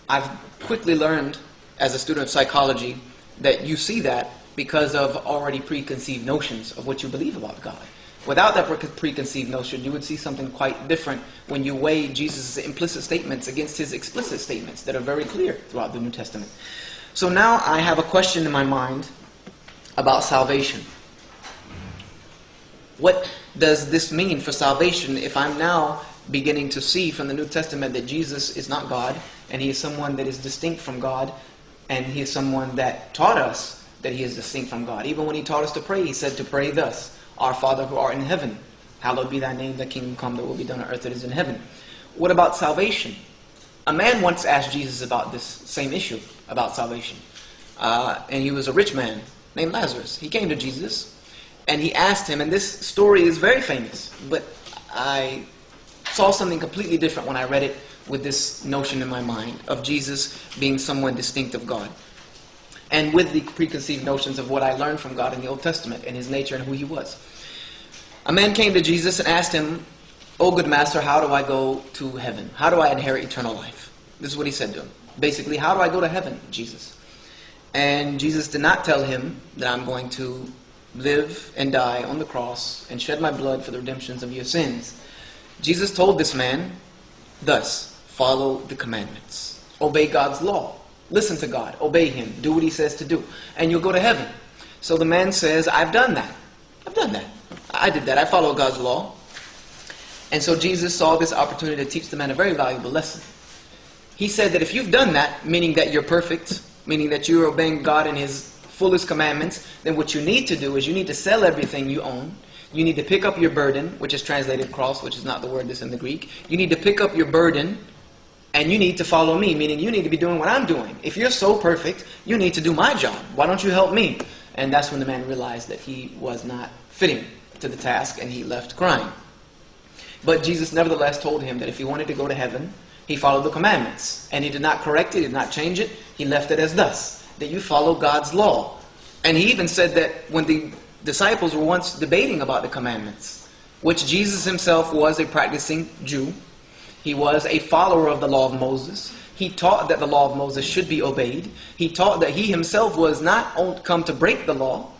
I've quickly learned as a student of psychology that you see that because of already preconceived notions of what you believe about God. Without that preconceived notion, you would see something quite different when you weigh Jesus' implicit statements against his explicit statements that are very clear throughout the New Testament. So now I have a question in my mind about salvation. What does this mean for salvation if I'm now beginning to see from the New Testament that Jesus is not God and he is someone that is distinct from God and he is someone that taught us that he is distinct from God. Even when he taught us to pray, he said to pray thus Our Father who art in heaven, hallowed be thy name, thy kingdom come, that will be done on earth as it is in heaven. What about salvation? A man once asked Jesus about this same issue about salvation. Uh, and he was a rich man named Lazarus. He came to Jesus and he asked him, and this story is very famous, but I saw something completely different when I read it with this notion in my mind of Jesus being someone distinct of God. And with the preconceived notions of what I learned from God in the Old Testament and his nature and who he was. A man came to Jesus and asked him, Oh, good master, how do I go to heaven? How do I inherit eternal life? This is what he said to him. Basically, how do I go to heaven, Jesus? And Jesus did not tell him that I'm going to live and die on the cross and shed my blood for the redemptions of your sins. Jesus told this man, thus, follow the commandments, obey God's law, listen to God, obey Him, do what He says to do, and you'll go to heaven. So the man says, I've done that. I've done that. I did that. I follow God's law. And so Jesus saw this opportunity to teach the man a very valuable lesson. He said that if you've done that, meaning that you're perfect, meaning that you're obeying God in His fullest commandments, then what you need to do is you need to sell everything you own. You need to pick up your burden, which is translated cross, which is not the word that's in the Greek. You need to pick up your burden and you need to follow me, meaning you need to be doing what I'm doing. If you're so perfect, you need to do my job. Why don't you help me? And that's when the man realized that he was not fitting to the task and he left crying. But Jesus nevertheless told him that if he wanted to go to heaven, he followed the commandments. And he did not correct it, he did not change it. He left it as thus that you follow God's law. And he even said that when the disciples were once debating about the commandments, which Jesus himself was a practicing Jew, he was a follower of the law of Moses. He taught that the law of Moses should be obeyed. He taught that he himself was not come to break the law,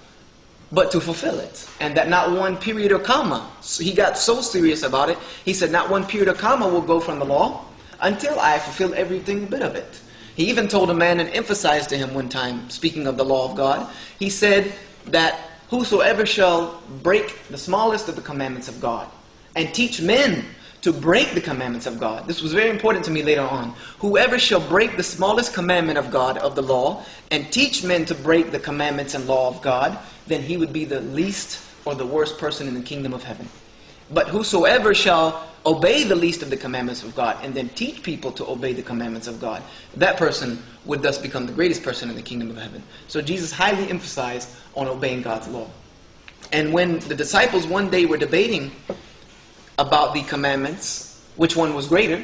but to fulfill it. And that not one period or comma. So he got so serious about it, he said, Not one period or comma will go from the law until I fulfill everything bit of it. He even told a man and emphasized to him one time, speaking of the law of God, he said that whosoever shall break the smallest of the commandments of God and teach men to break the commandments of God. This was very important to me later on. Whoever shall break the smallest commandment of God, of the law, and teach men to break the commandments and law of God, then he would be the least or the worst person in the kingdom of heaven. But whosoever shall obey the least of the commandments of God and then teach people to obey the commandments of God, that person would thus become the greatest person in the kingdom of heaven. So Jesus highly emphasized on obeying God's law. And when the disciples one day were debating about the commandments, which one was greater,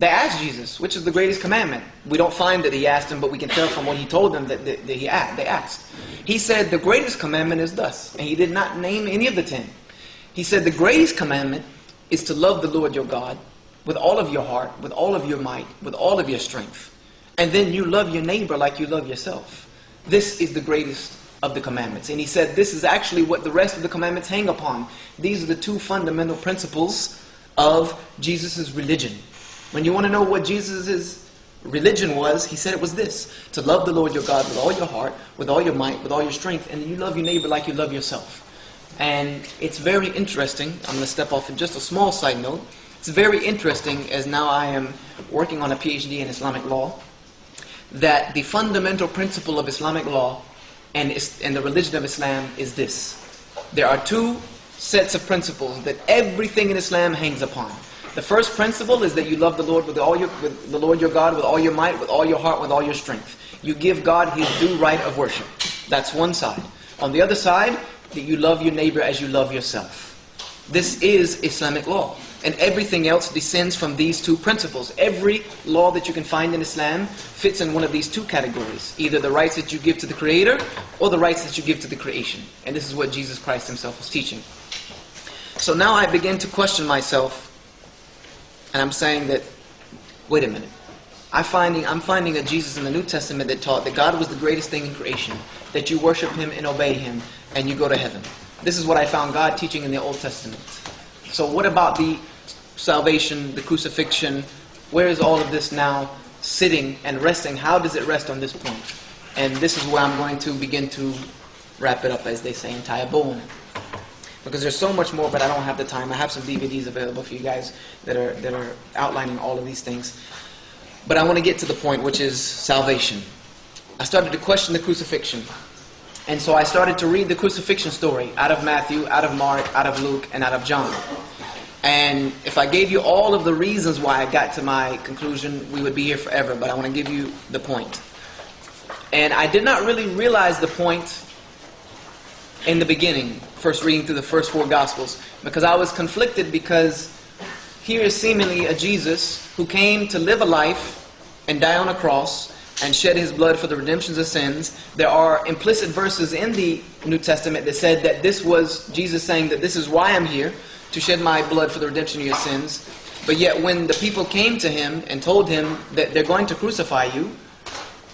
they asked Jesus, which is the greatest commandment? We don't find that he asked him, but we can tell from what he told them that, that, that he asked, they asked. He said, the greatest commandment is thus. And he did not name any of the ten. He said, the greatest commandment is to love the Lord your God with all of your heart, with all of your might, with all of your strength. And then you love your neighbor like you love yourself. This is the greatest of the commandments. And he said this is actually what the rest of the commandments hang upon. These are the two fundamental principles of Jesus' religion. When you want to know what Jesus' religion was, he said it was this to love the Lord your God with all your heart, with all your might, with all your strength, and you love your neighbor like you love yourself. And it's very interesting. I'm going to step off in just a small side note. It's very interesting as now I am working on a PhD in Islamic law that the fundamental principle of Islamic law and, and the religion of Islam is this. There are two sets of principles that everything in Islam hangs upon. The first principle is that you love the Lord with all your with the Lord your God with all your might, with all your heart, with all your strength. You give God his due right of worship. That's one side. On the other side, that you love your neighbor as you love yourself. This is Islamic law. And everything else descends from these two principles. Every law that you can find in Islam fits in one of these two categories. Either the rights that you give to the Creator or the rights that you give to the creation. And this is what Jesus Christ himself was teaching. So now I begin to question myself and I'm saying that, wait a minute. I finding, I'm finding a Jesus in the New Testament that taught that God was the greatest thing in creation, that you worship Him and obey Him, and you go to heaven. This is what I found God teaching in the Old Testament. So what about the salvation, the crucifixion? Where is all of this now sitting and resting? How does it rest on this point? And this is where I'm going to begin to wrap it up, as they say, and tie a bow on it. Because there's so much more, but I don't have the time. I have some DVDs available for you guys that are, that are outlining all of these things. But I want to get to the point, which is salvation. I started to question the crucifixion. And so I started to read the crucifixion story out of Matthew, out of Mark, out of Luke, and out of John. And if I gave you all of the reasons why I got to my conclusion, we would be here forever. But I want to give you the point. And I did not really realize the point in the beginning, first reading through the first four Gospels, because I was conflicted because here is seemingly a Jesus who came to live a life and die on a cross and shed his blood for the redemptions of sins. There are implicit verses in the New Testament that said that this was Jesus saying that this is why I'm here, to shed my blood for the redemption of your sins. But yet when the people came to him and told him that they're going to crucify you,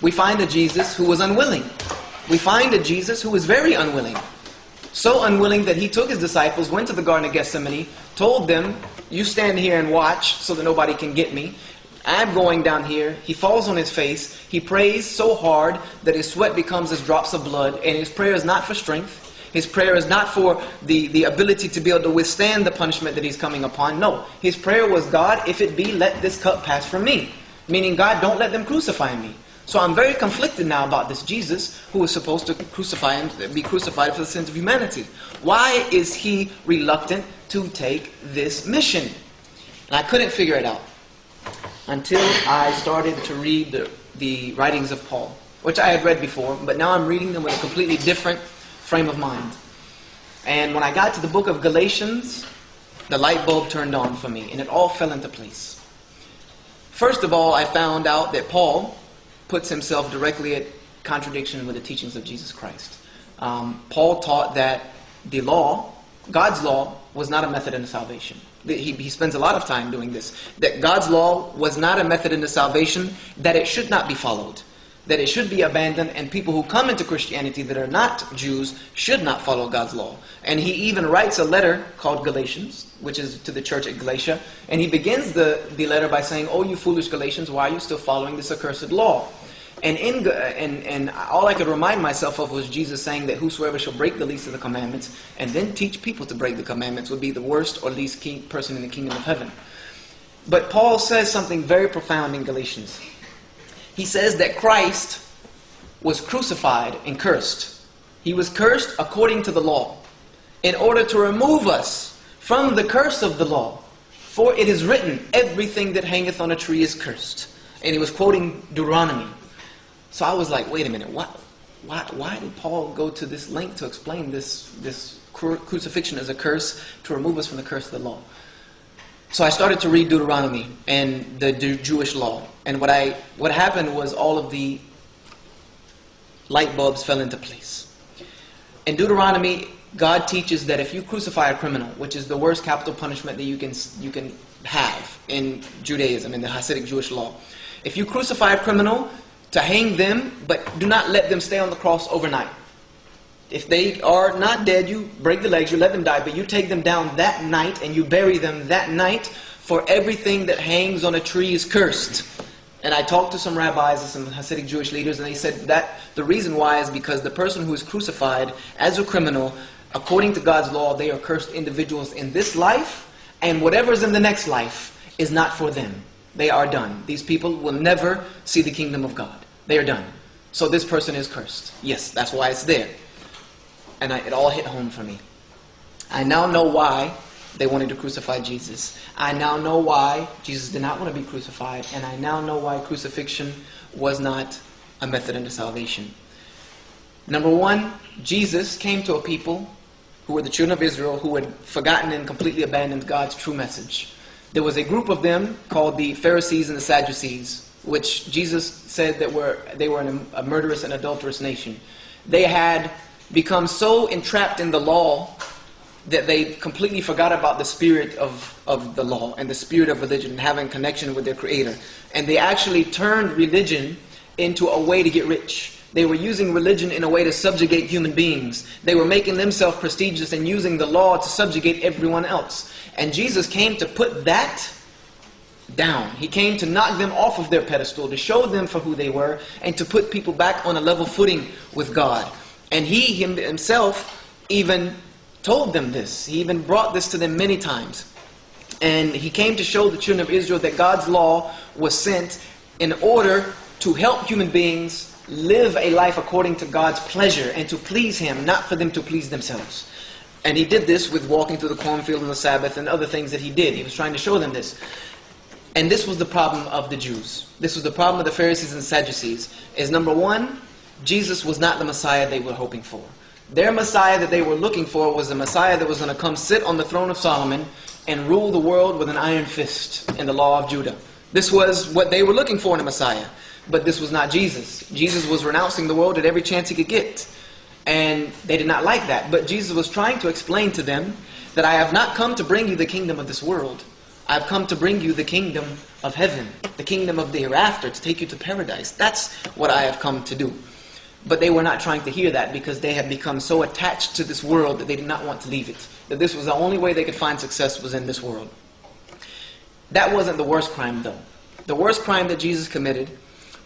we find a Jesus who was unwilling. We find a Jesus who was very unwilling. So unwilling that he took his disciples, went to the Garden of Gethsemane, told them, You stand here and watch so that nobody can get me. I'm going down here. He falls on his face. He prays so hard that his sweat becomes as drops of blood. And his prayer is not for strength. His prayer is not for the, the ability to be able to withstand the punishment that he's coming upon. No. His prayer was, God, if it be, let this cup pass from me. Meaning, God, don't let them crucify me. So I'm very conflicted now about this Jesus who is supposed to crucify and be crucified for the sins of humanity. Why is he reluctant to take this mission? And I couldn't figure it out until I started to read the, the writings of Paul, which I had read before, but now I'm reading them with a completely different frame of mind. And when I got to the book of Galatians, the light bulb turned on for me, and it all fell into place. First of all, I found out that Paul puts himself directly at contradiction with the teachings of Jesus Christ. Um, Paul taught that the law, God's law, was not a method into salvation he, he spends a lot of time doing this, that God's law was not a method into salvation, that it should not be followed, that it should be abandoned, and people who come into Christianity that are not Jews should not follow God's law. And he even writes a letter called Galatians, which is to the church at Galatia, and he begins the, the letter by saying, Oh, you foolish Galatians, why are you still following this accursed law? And, in, uh, and, and all I could remind myself of was Jesus saying that whosoever shall break the least of the commandments and then teach people to break the commandments would be the worst or least king, person in the kingdom of heaven. But Paul says something very profound in Galatians. He says that Christ was crucified and cursed. He was cursed according to the law in order to remove us from the curse of the law. For it is written, everything that hangeth on a tree is cursed. And he was quoting Deuteronomy. So I was like, wait a minute, what, why, why did Paul go to this length to explain this, this crucifixion as a curse to remove us from the curse of the law? So I started to read Deuteronomy and the Jewish law. And what, I, what happened was all of the light bulbs fell into place. In Deuteronomy, God teaches that if you crucify a criminal, which is the worst capital punishment that you can, you can have in Judaism, in the Hasidic Jewish law, if you crucify a criminal, to hang them, but do not let them stay on the cross overnight. If they are not dead, you break the legs, you let them die, but you take them down that night and you bury them that night, for everything that hangs on a tree is cursed. And I talked to some rabbis and some Hasidic Jewish leaders, and they said that the reason why is because the person who is crucified as a criminal, according to God's law, they are cursed individuals in this life, and whatever is in the next life is not for them. They are done. These people will never see the kingdom of God. They are done. So this person is cursed. Yes, that's why it's there. And I, it all hit home for me. I now know why they wanted to crucify Jesus. I now know why Jesus did not want to be crucified. And I now know why crucifixion was not a method unto salvation. Number one, Jesus came to a people who were the children of Israel, who had forgotten and completely abandoned God's true message. There was a group of them called the Pharisees and the Sadducees, which Jesus said that were, they were an, a murderous and adulterous nation. They had become so entrapped in the law that they completely forgot about the spirit of, of the law and the spirit of religion and having connection with their creator. And they actually turned religion into a way to get rich. They were using religion in a way to subjugate human beings. They were making themselves prestigious and using the law to subjugate everyone else. And Jesus came to put that down. He came to knock them off of their pedestal, to show them for who they were, and to put people back on a level footing with God. And he himself even told them this. He even brought this to them many times. And he came to show the children of Israel that God's law was sent in order to help human beings live a life according to God's pleasure and to please Him, not for them to please themselves. And he did this with walking through the cornfield on the Sabbath and other things that he did. He was trying to show them this. And this was the problem of the Jews. This was the problem of the Pharisees and Sadducees. Is number one, Jesus was not the Messiah they were hoping for. Their Messiah that they were looking for was the Messiah that was going to come sit on the throne of Solomon and rule the world with an iron fist in the law of Judah. This was what they were looking for in a Messiah. But this was not Jesus. Jesus was renouncing the world at every chance he could get. And they did not like that. But Jesus was trying to explain to them that I have not come to bring you the kingdom of this world. I've come to bring you the kingdom of heaven, the kingdom of the hereafter, to take you to paradise. That's what I have come to do. But they were not trying to hear that because they had become so attached to this world that they did not want to leave it. That this was the only way they could find success was in this world. That wasn't the worst crime, though. The worst crime that Jesus committed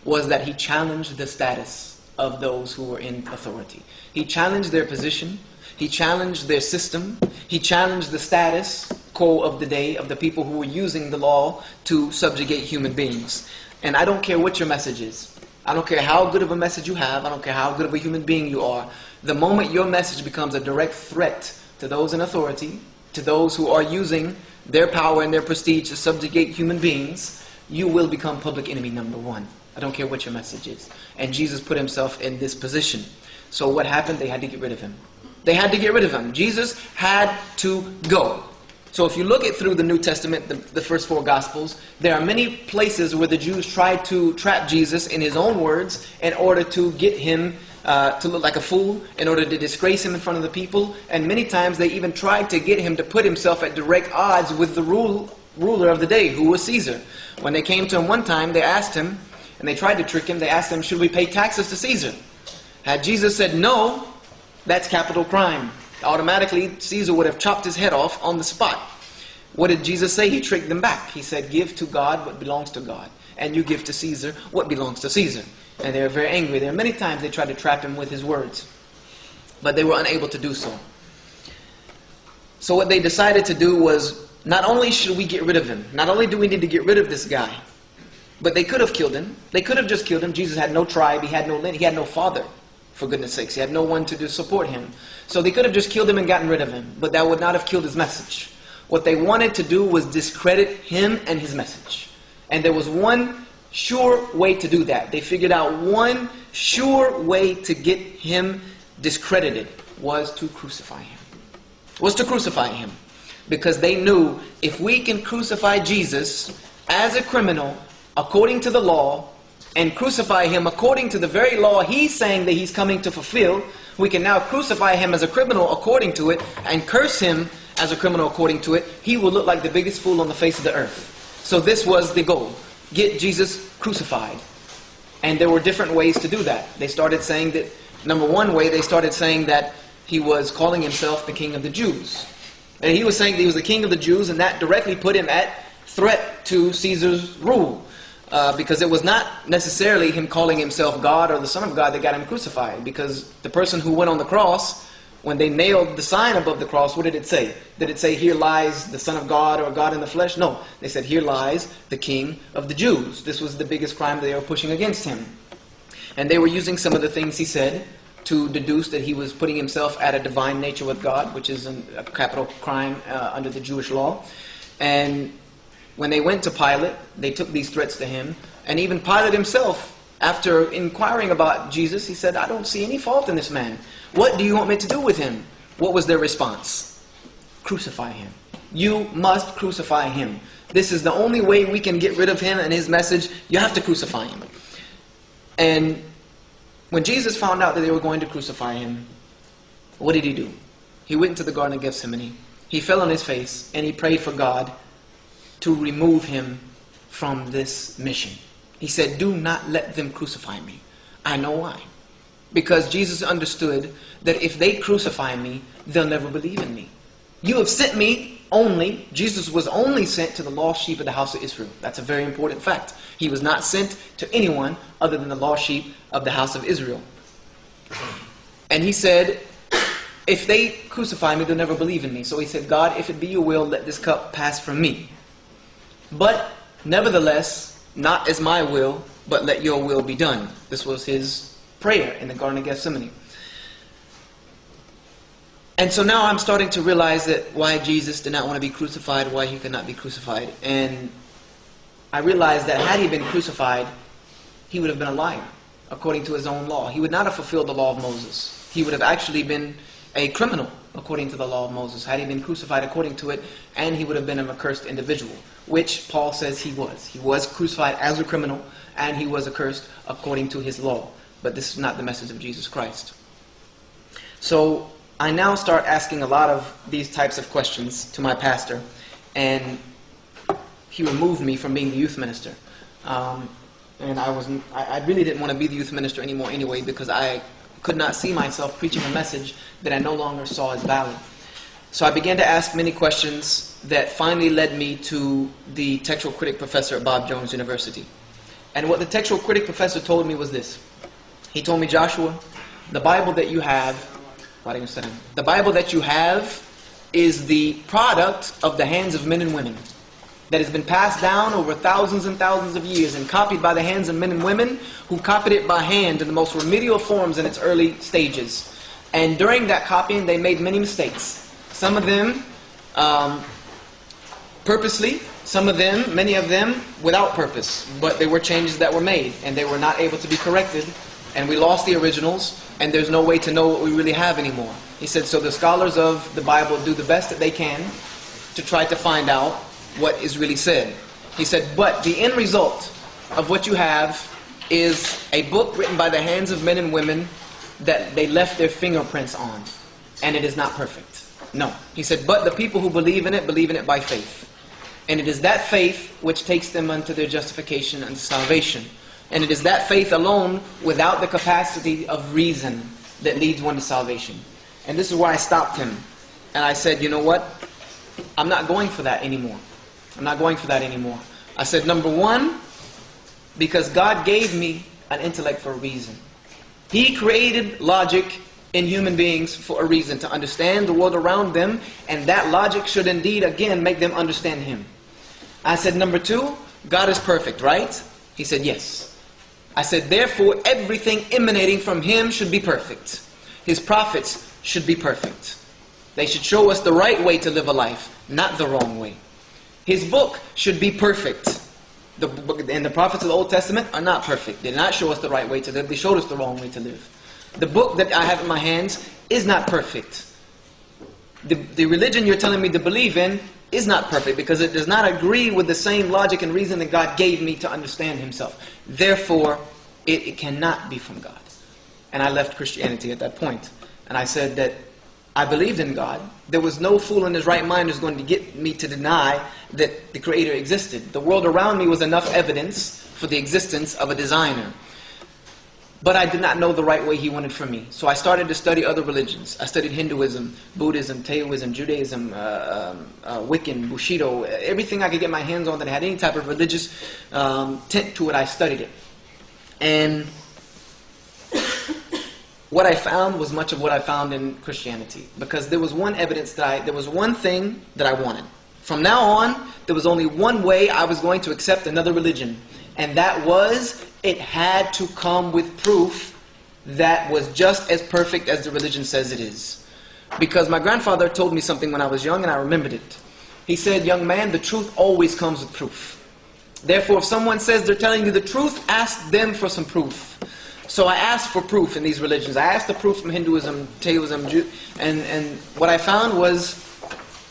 was that he challenged the status of those who were in authority. He challenged their position. He challenged their system. He challenged the status quo of the day of the people who were using the law to subjugate human beings. And I don't care what your message is. I don't care how good of a message you have. I don't care how good of a human being you are. The moment your message becomes a direct threat to those in authority, to those who are using their power and their prestige to subjugate human beings, you will become public enemy number one. I don't care what your message is. And Jesus put himself in this position. So what happened? They had to get rid of him. They had to get rid of him. Jesus had to go. So if you look at through the New Testament, the, the, first four Gospels, there are many places where the Jews tried to trap Jesus in his own words in order to get him uh, to look like a fool, in order to disgrace him in front of the people. And many times they even tried to get him to put himself at direct odds with the rule, ruler of the day, who was Caesar. When they came to him one time, they asked him, and they tried to trick him, they asked him, should we pay taxes to Caesar? Had Jesus said no, that's capital crime automatically Caesar would have chopped his head off on the spot. What did Jesus say? He tricked them back. He said, Give to God what belongs to God, and you give to Caesar what belongs to Caesar. And they were very angry. There are many times they tried to trap him with his words, but they were unable to do so. So, what they decided to do was not only should we get rid of him, not only do we need to get rid of this guy, but they could have killed him. They could have just killed him. Jesus had no tribe, he had no he had no father for goodness sakes. He had no one to support him. So they could have just killed him and gotten rid of him, but that would not have killed his message. What they wanted to do was discredit him and his message. And there was one sure way to do that. They figured out one sure way to get him discredited was to crucify him. Was to crucify him. Because they knew if we can crucify Jesus as a criminal according to the law, and crucify him according to the very law he's saying that he's coming to fulfill, we can now crucify him as a criminal according to it and curse him as a criminal according to it. He will look like the biggest fool on the face of the earth. So this was the goal. Get Jesus crucified. And there were different ways to do that. They started saying that, number one way, they started saying that he was calling himself the king of the Jews. And he was saying that he was the king of the Jews, and that directly put him at threat to Caesar's rule uh, because it was not necessarily him calling himself God or the Son of God that got him crucified. Because the person who went on the cross, when they nailed the sign above the cross, what did it say? Did it say, Here lies the Son of God or God in the flesh? No. They said, Here lies the King of the Jews. This was the biggest crime they were pushing against him. And they were using some of the things he said to deduce that he was putting himself at a divine nature with God, which is a capital crime uh, under the Jewish law. And when they went to Pilate, they took these threats to him. And even Pilate himself, after inquiring about Jesus, he said, I don't see any fault in this man. What do you want me to do with him? what was their response? Crucify him. You must crucify him. This is the only way we can get rid of him and his message. You have to crucify him. And when Jesus found out that they were going to crucify him, what did he do? He went into the Garden of Gethsemane. He fell on his face and he prayed for God to remove him from this mission. He said, Do not let them crucify me. I know why. Because Jesus understood that if they crucify me, they'll never believe in me. You have sent me only, Jesus was only sent to the lost sheep of the house of Israel. That's a very important fact. He was not sent to anyone other than the lost sheep of the house of Israel. And he said, if they crucify me, they'll never believe in me. So he said, God, if it be your will, let this cup pass from me. But nevertheless, not as my will, but let your will be done. This was his prayer in the Garden of Gethsemane. And so now I'm starting to realize that why Jesus did not want to be crucified, why he could not be crucified. And I realized that had he been crucified, he would have been a liar, according to his own law. He would not have fulfilled the law of Moses. He would have actually been a criminal, according to the law of Moses, had he been crucified according to it, and he would have been an accursed individual, which Paul says he was. He was crucified as a criminal, and he was accursed according to his law. But this is not the message of Jesus Christ. So I now start asking a lot of these types of questions to my pastor, and he removed me from being the youth minister. Um, and I was I, I really didn't want to be the youth minister anymore anyway because I could not see myself preaching a message that I no longer saw as valid. So I began to ask many questions that finally led me to the textual critic professor at Bob Jones University. And what the textual critic professor told me was this. He told me, Joshua, the Bible that you have the Bible that you have is the product of the hands of men and women that has been passed down over thousands and thousands of years and copied by the hands of men and women who copied it by hand in the most remedial forms in its early stages. And during that copying, they made many mistakes. Some of them um, purposely, some of them, many of them, without purpose. But they were changes that were made, and they were not able to be corrected. And we lost the originals, and there's no way to know what we really have anymore. He said, so the scholars of the Bible do the best that they can to try to find out what is really said. He said, but the end result of what you have is a book written by the hands of men and women that they left their fingerprints on, and it is not perfect. No. He said, but the people who believe in it, believe in it by faith. And it is that faith which takes them unto their justification and salvation. And it is that faith alone, without the capacity of reason, that leads one to salvation. And this is where I stopped him. And I said, you know what? I'm not going for that anymore. I'm not going for that anymore. I said, number one, because God gave me an intellect for a reason. He created logic in human beings for a reason, to understand the world around them, and that logic should indeed, again, make them understand Him. I said, number two, God is perfect, right? He said, yes. I said, therefore, everything emanating from him should be perfect. His prophets should be perfect. They should show us the right way to live a life, not the wrong way. His book should be perfect. The, book, and the prophets of the Old Testament are not perfect. They did not show us the right way to live. They showed us the wrong way to live. The book that I have in my hands is not perfect. The, the religion you're telling me to believe in is not perfect because it does not agree with the same logic and reason that God gave me to understand Himself. Therefore, it, it cannot be from God. And I left Christianity at that point. And I said that I believed in God. There was no fool in his right mind who's going to get me to deny that the Creator existed. The world around me was enough evidence for the existence of a designer. But I did not know the right way he wanted for me. So I started to study other religions. I studied Hinduism, Buddhism, Taoism, Judaism, uh, um, uh, Wiccan, Bushido, everything I could get my hands on that had any type of religious um, tint to it, I studied it. And what I found was much of what I found in Christianity. Because there was one evidence that I, there was one thing that I wanted. From now on, there was only one way I was going to accept another religion. And that was it had to come with proof that was just as perfect as the religion says it is. Because my grandfather told me something when I was young and I remembered it. He said, Young man, the truth always comes with proof. Therefore, if someone says they're telling you the truth, ask them for some proof. So I asked for proof in these religions. I asked the proof from Hinduism, Taoism, and, and what I found was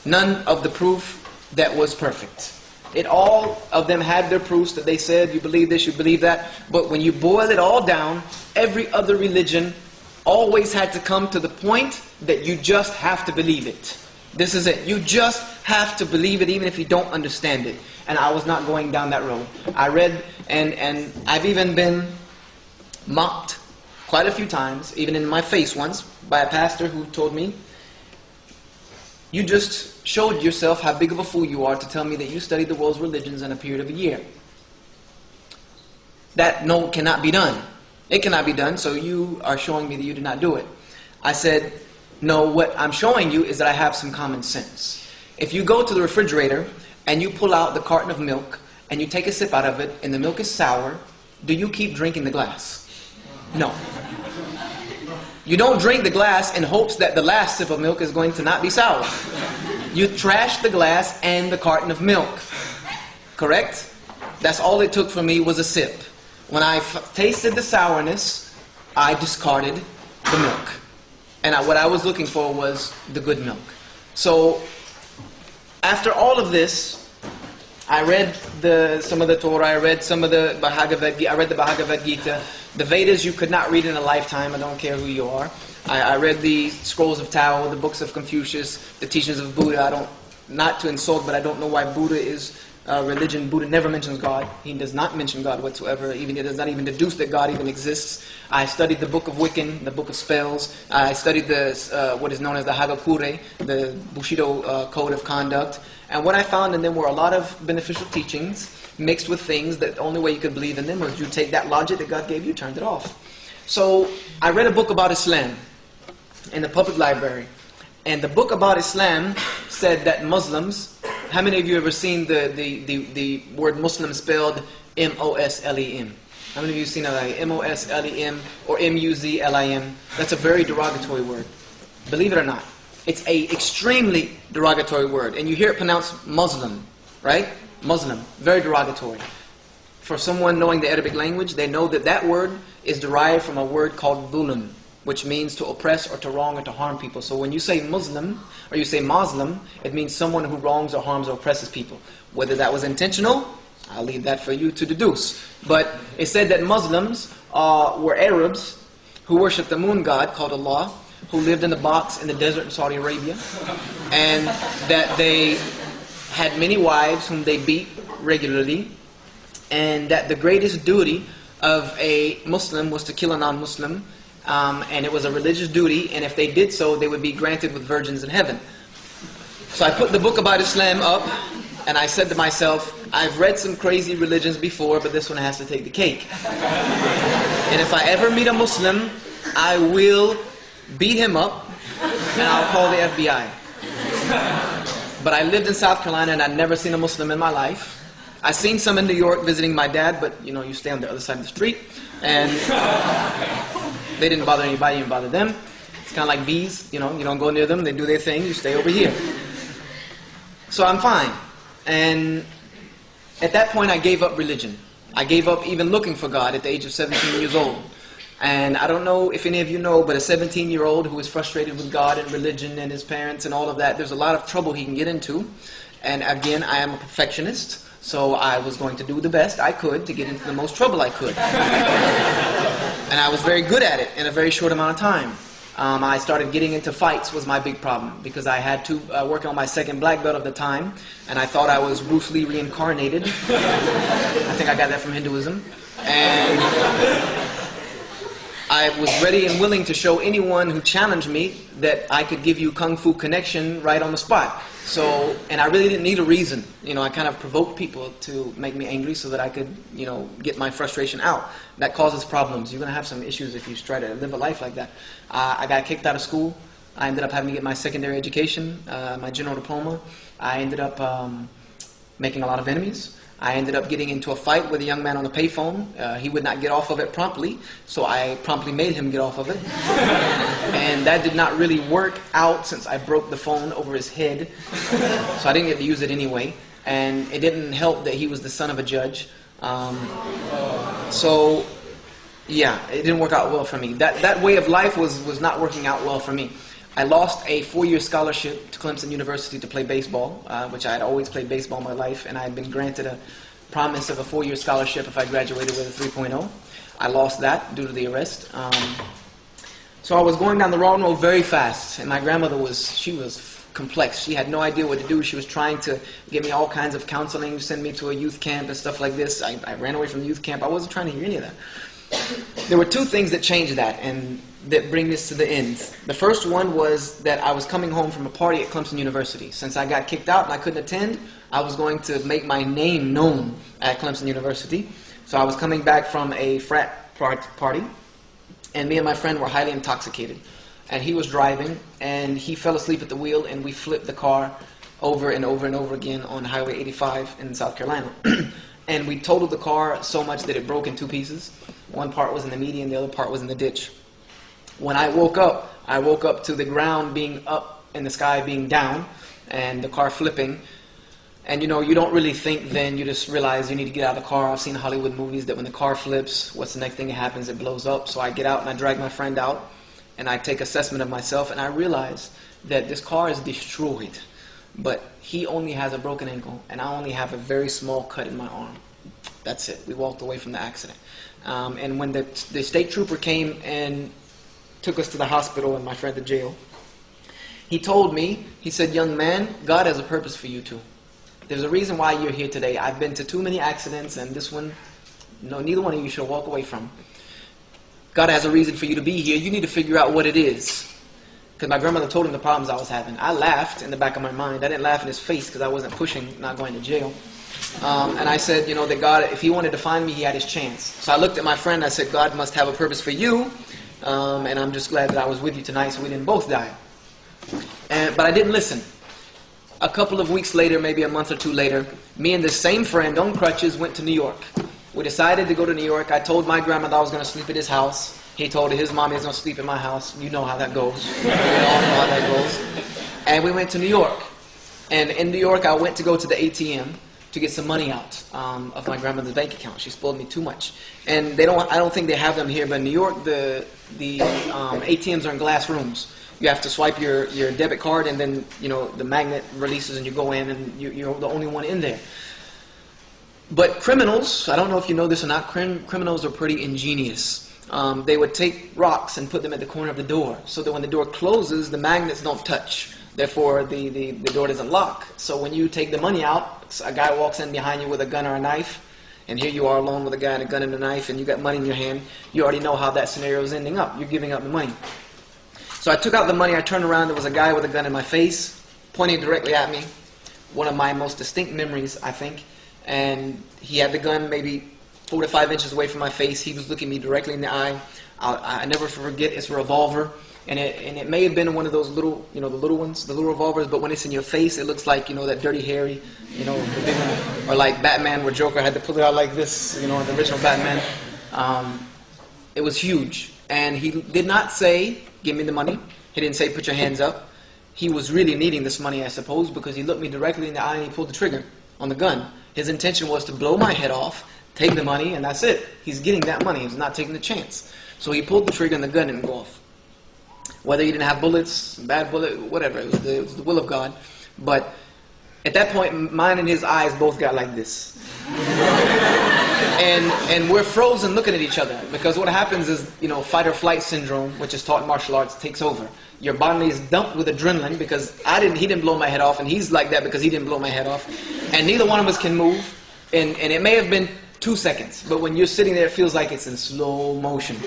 none of the proof that was perfect. It all of them had their proofs that they said, you believe this, you believe that. But when you boil it all down, every other religion always had to come to the point that you just have to believe it. This is it. You just have to believe it even if you don't understand it. And I was not going down that road. I read, and, and I've even been mocked quite a few times, even in my face once, by a pastor who told me, You just showed yourself how big of a fool you are to tell me that you studied the world's religions in a period of a year. That no cannot be done. It cannot be done, so you are showing me that you did not do it. I said, No, what I'm showing you is that I have some common sense. If you go to the refrigerator and you pull out the carton of milk and you take a sip out of it and the milk is sour, do you keep drinking the glass? No. You don't drink the glass in hopes that the last sip of milk is going to not be sour. You trash the glass and the carton of milk. Correct? That's all it took for me was a sip. When I tasted the sourness, I discarded the milk. And I, what I was looking for was the good milk. So, after all of this, I read the, some of the Torah, I read some of the Bhagavad Gita, I read the Bhagavad Gita. The Vedas you could not read in a lifetime, I don't care who you are. I, I read the scrolls of Tao, the books of Confucius, the teachings of Buddha. I don't, not to insult, but I don't know why Buddha is uh, religion, Buddha never mentions God. He does not mention God whatsoever. Even he does not even deduce that God even exists. I studied the book of Wiccan, the book of spells. I studied the uh, what is known as the Hagakure, the Bushido uh, code of conduct. And what I found in them were a lot of beneficial teachings mixed with things that the only way you could believe in them was you take that logic that God gave you, turned it off. So I read a book about Islam in the public library. And the book about Islam said that Muslims how many of you ever seen the, the, the, the word Muslim spelled M O S L E M? How many of you seen it like M O S L E M or M U Z L I M? That's a very derogatory word. Believe it or not. It's a extremely derogatory word. And you hear it pronounced Muslim, right? Muslim. Very derogatory. For someone knowing the Arabic language, they know that that word is derived from a word called dhulm which means to oppress or to wrong or to harm people. So when you say Muslim or you say Muslim, it means someone who wrongs or harms or oppresses people. Whether that was intentional, I'll leave that for you to deduce. But it said that Muslims uh, were Arabs who worshiped the moon god called Allah, who lived in a box in the desert in Saudi Arabia, and that they had many wives whom they beat regularly, and that the greatest duty of a Muslim was to kill a non-Muslim um, and it was a religious duty, and if they did so, they would be granted with virgins in heaven. So I put the book about Islam up, and I said to myself, I've read some crazy religions before, but this one has to take the cake. and if I ever meet a Muslim, I will beat him up, and I'll call the FBI. But I lived in South Carolina, and I'd never seen a Muslim in my life. I've seen some in New York visiting my dad, but you know, you stay on the other side of the street. And they didn't bother anybody, didn't bother them. It's kind of like bees, you know, you don't go near them, they do their thing, you stay over here. So I'm fine. And at that point, I gave up religion. I gave up even looking for God at the age of 17 years old. And I don't know if any of you know, but a 17 year old who is frustrated with God and religion and his parents and all of that, there's a lot of trouble he can get into. And again, I am a perfectionist. So I was going to do the best I could to get into the most trouble I could. and I was very good at it in a very short amount of time. Um, I started getting into fights was my big problem because I had to uh, work on my second black belt of the time, and I thought I was Bruce Lee reincarnated. I think I got that from Hinduism, and I was ready and willing to show anyone who challenged me that I could give you kung fu connection right on the spot. So, and I really didn't need a reason. You know, I kind of provoked people to make me angry so that I could, you know, get my frustration out. That causes problems. You're going to have some issues if you try to live a life like that. Uh, I got kicked out of school. I ended up having to get my secondary education, uh, my general diploma. I ended up um, making a lot of enemies. I ended up getting into a fight with a young man on the payphone. Uh, he would not get off of it promptly, so I promptly made him get off of it. and that did not really work out since I broke the phone over his head. so I didn't get to use it anyway. And it didn't help that he was the son of a judge. Um, so Yeah, it didn't work out well for me. That that way of life was was not working out well for me. I lost a four-year scholarship to Clemson University to play baseball, uh, which I had always played baseball my life, and I had been granted a promise of a four-year scholarship if I graduated with a 3.0. I lost that due to the arrest. Um, so I was going down the wrong road very fast, and my grandmother was she was complex. She had no idea what to do. She was trying to give me all kinds of counseling, send me to a youth camp and stuff like this. I, I ran away from the youth camp. I wasn't trying to hear any of that. There were two things that changed that and that bring this to the end. The first one was that I was coming home from a party at Clemson University. Since I got kicked out and I couldn't attend, I was going to make my name known at Clemson University. So I was coming back from a frat party, and me and my friend were highly intoxicated. And he was driving, and he fell asleep at the wheel, and we flipped the car over and over and over again on Highway 85 in South Carolina. and we totaled the car so much that it broke in two pieces. One part was in the median, the other part was in the ditch. When I woke up, I woke up to the ground being up and the sky being down, and the car flipping. And you know, you don't really think then, you just realize you need to get out of the car. I've seen Hollywood movies that when the car flips, what's the next thing that happens? It blows up. So I get out and I drag my friend out and I take assessment of myself and I realize that this car is destroyed. But he only has a broken ankle and I only have a very small cut in my arm. That's it. We walked away from the accident. Um, and when the, the state trooper came and took us to the hospital and my friend to jail, he told me, he said, young man, God has a purpose for you too. There's a reason why you're here today. I've been to too many accidents, and this one, no, neither one of you should walk away from. God has a reason for you to be here. You need to figure out what it is. Because my grandmother told him the problems I was having. I laughed in the back of my mind. I didn't laugh in his face because I wasn't pushing, not going to jail. Um, and I said, you know, that God, if He wanted to find me, He had His chance. So I looked at my friend. I said, God must have a purpose for you. Um, and I'm just glad that I was with you tonight so we didn't both die. And, but I didn't listen. A couple of weeks later, maybe a month or two later, me and the same friend on crutches went to New York. We decided to go to New York. I told my grandmother I was going to sleep at his house. He told his mommy was going to sleep in my house. You know how that goes. We all know how that goes. And we went to New York. And in New York, I went to go to the ATM to get some money out um, of my grandmother's bank account. She spoiled me too much. And they don't, I don't think they have them here, but in New York, the, the um, ATMs are in glass rooms. You have to swipe your, your debit card and then you know the magnet releases and you go in and you, you're the only one in there. But criminals i don't know if you know this or not crim, criminals are pretty ingenious. Um, they would take rocks and put them at the corner of the door. So that when the door closes the magnets don't touch. Therefore the, the, the door doesn't lock. So when you take the money out a guy walks in behind you with a gun or a knife and here you are alone with a guy and a gun and a knife and you got money in your hand you already know how that scenario is ending up you're giving up the money so I took out the money, I turned around, there was a guy with a gun in my face, pointing directly at me. One of my most distinct memories, I think. And he had the gun maybe four to five inches away from my face. He was looking me directly in the eye. I, I never forget it's a revolver. And it, and it may have been one of those little, you know, the little ones, the little revolvers, but when it's in your face, it looks like, you know, that Dirty Harry, you know. Or like Batman where Joker had to pull it out like this, you know, the original Batman. Um, it was huge. And he did not say, give me the money. He didn't say, put your hands up. He was really needing this money, I suppose, because he looked me directly in the eye and he pulled the trigger on the gun. His intention was to blow my head off, take the money, and that's it. He's getting that money. He's not taking the chance. So he pulled the trigger and the gun didn't go off. Whether you didn't have bullets, bad bullet, whatever, it was the, it was the will of God. But at that point, mine and his eyes both got like this. and, and we're frozen looking at each other because what happens is, you know, fight or flight syndrome, which is taught in martial arts, takes over. Your body is dumped with adrenaline because I didn't, he didn't blow my head off, and he's like that because he didn't blow my head off. And neither one of us can move. And, and it may have been two seconds, but when you're sitting there, it feels like it's in slow motion.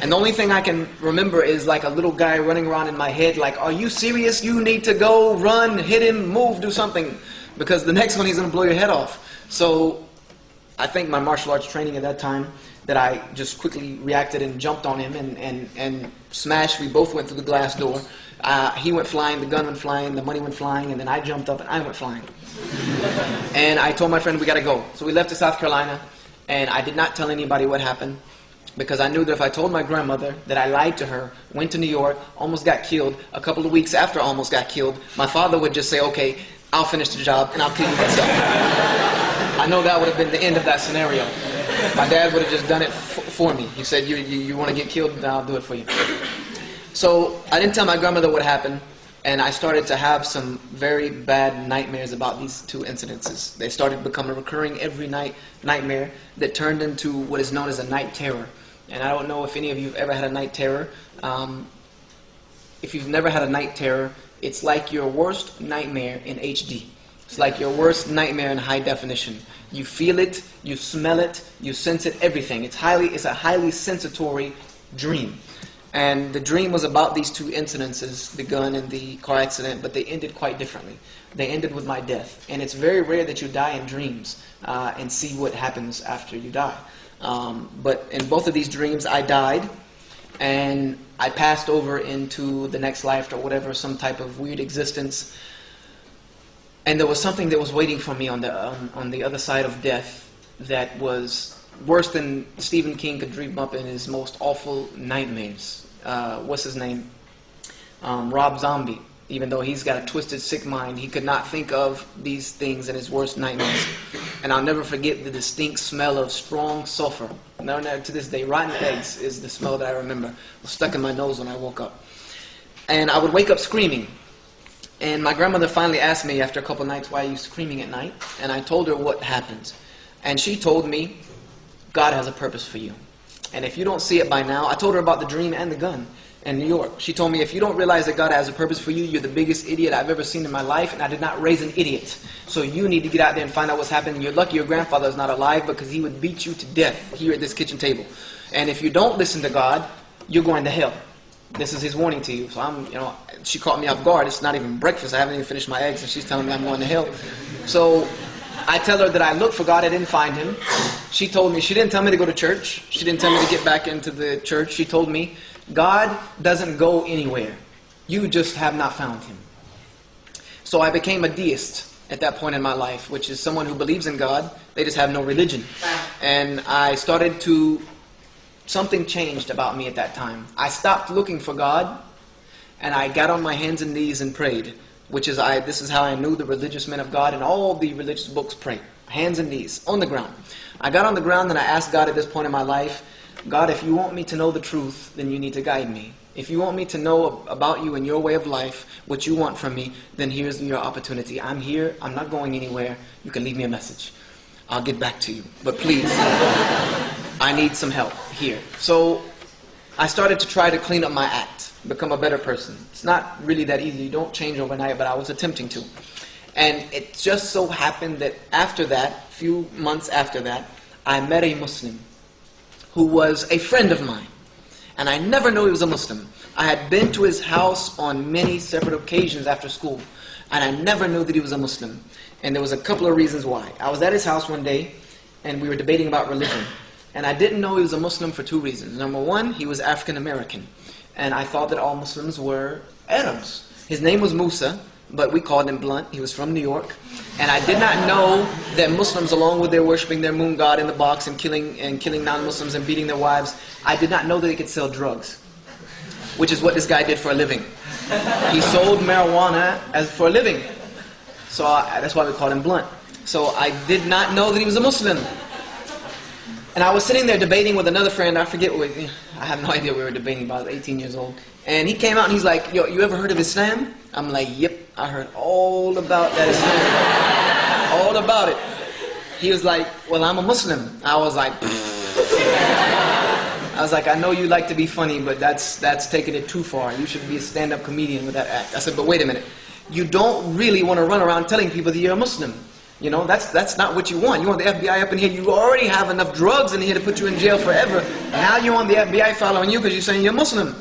And the only thing I can remember is like a little guy running around in my head, like, Are you serious? You need to go, run, hit him, move, do something. Because the next one, he's going to blow your head off. So I think my martial arts training at that time that I just quickly reacted and jumped on him and, and, and smashed. We both went through the glass door. Uh, he went flying, the gun went flying, the money went flying, and then I jumped up and I went flying. and I told my friend, we got to go. So we left to South Carolina, and I did not tell anybody what happened because I knew that if I told my grandmother that I lied to her, went to New York, almost got killed, a couple of weeks after I almost got killed, my father would just say, okay, I'll finish the job and I'll kill you myself. I know that would have been the end of that scenario. My dad would have just done it for me. He said, "You, you, you want to get killed? I'll do it for you." So I didn't tell my grandmother what happened, and I started to have some very bad nightmares about these two incidences. They started to become a recurring every night nightmare that turned into what is known as a night terror. And I don't know if any of you have ever had a night terror. Um, if you've never had a night terror, it's like your worst nightmare in HD. It's like your worst nightmare in high definition. You feel it, you smell it, you sense it, everything. It's highly, it's a highly sensatory dream. And the dream was about these two incidences, the gun and the car accident, but they ended quite differently. They ended with my death. And it's very rare that you die in dreams uh, and see what happens after you die. Um, but in both of these dreams, I died and I passed over into the next life or whatever, some type of weird existence. And there was something that was waiting for me on the, um, on the other side of death that was worse than Stephen King could dream up in his most awful nightmares. Uh, what's his name? Um, Rob Zombie. Even though he's got a twisted, sick mind, he could not think of these things in his worst nightmares. And I'll never forget the distinct smell of strong sulfur. Now, to this day, rotten eggs is the smell that I remember. Was stuck in my nose when I woke up. And I would wake up screaming. And my grandmother finally asked me after a couple nights, why are you screaming at night? And I told her what happened. And she told me, God has a purpose for you. And if you don't see it by now, I told her about the dream and the gun in New York. She told me, if you don't realize that God has a purpose for you, you're the biggest idiot I've ever seen in my life, and I did not raise an idiot. So you need to get out there and find out what's happening. You're lucky your grandfather is not alive because he would beat you to death here at this kitchen table. And if you don't listen to God, you're going to hell. This is his warning to you. So I'm, you know, she caught me off guard. It's not even breakfast. I haven't even finished my eggs, and she's telling me I'm going to hell. So I tell her that I looked for God, I didn't find him. She told me, she didn't tell me to go to church. She didn't tell me to get back into the church. She told me, God doesn't go anywhere. You just have not found him. So I became a deist at that point in my life, which is someone who believes in God, they just have no religion. And I started to, something changed about me at that time. I stopped looking for God, and I got on my hands and knees and prayed which is I, this is how I knew the religious men of God and all the religious books pray. Hands and knees, on the ground. I got on the ground and I asked God at this point in my life, God, if you want me to know the truth, then you need to guide me. If you want me to know about you and your way of life, what you want from me, then here's your opportunity. I'm here. I'm not going anywhere. You can leave me a message. I'll get back to you. But please, I need some help here. So I started to try to clean up my act become a better person. It's not really that easy. You don't change overnight, but I was attempting to. And it just so happened that after that, few months after that, I met a Muslim who was a friend of mine. And I never knew he was a Muslim. I had been to his house on many separate occasions after school, and I never knew that he was a Muslim. And there was a couple of reasons why. I was at his house one day, and we were debating about religion. And I didn't know he was a Muslim for two reasons. Number one, he was African American and I thought that all Muslims were Arabs. His name was Musa, but we called him Blunt. He was from New York. And I did not know that Muslims, along with their worshiping their moon god in the box and killing, and killing non-Muslims and beating their wives, I did not know that they could sell drugs, which is what this guy did for a living. He sold marijuana as for a living. So I, that's why we called him Blunt. So I did not know that he was a Muslim. And I was sitting there debating with another friend. I forget what, I have no idea we were debating about. 18 years old. And he came out and he's like, yo, you ever heard of Islam? I'm like, yep, I heard all about that Islam. all about it. He was like, well, I'm a Muslim. I was like, I was like, I know you like to be funny, but that's, that's taking it too far. You should be a stand-up comedian with that act. I said, but wait a minute. You don't really want to run around telling people that you're a Muslim. You know, that's, that's not what you want. You want the FBI up in here. You already have enough drugs in here to put you in jail forever. Now you want the FBI following you because you're saying you're Muslim.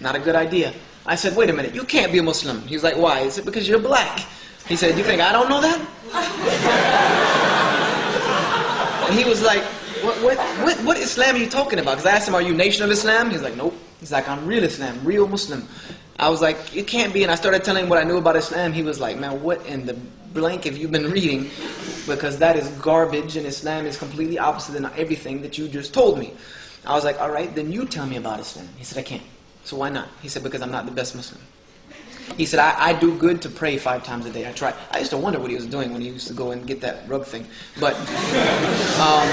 Not a good idea. I said, wait a minute, you can't be a Muslim. He was like, why? Is it because you're black. He said, you think I don't know that? and he was like, what, what, what, what Islam are you talking about? Because I asked him, are you Nation of Islam? He's like, nope. He's like, I'm real Islam, real Muslim. I was like, it can't be. And I started telling him what I knew about Islam. He was like, man, what in the blank if you've been reading? Because that is garbage and Islam is completely opposite than everything that you just told me. I was like, all right, then you tell me about Islam. He said, I can't. So why not? He said, because I'm not the best Muslim. He said, I, I do good to pray five times a day. I try. I used to wonder what he was doing when he used to go and get that rug thing. But um,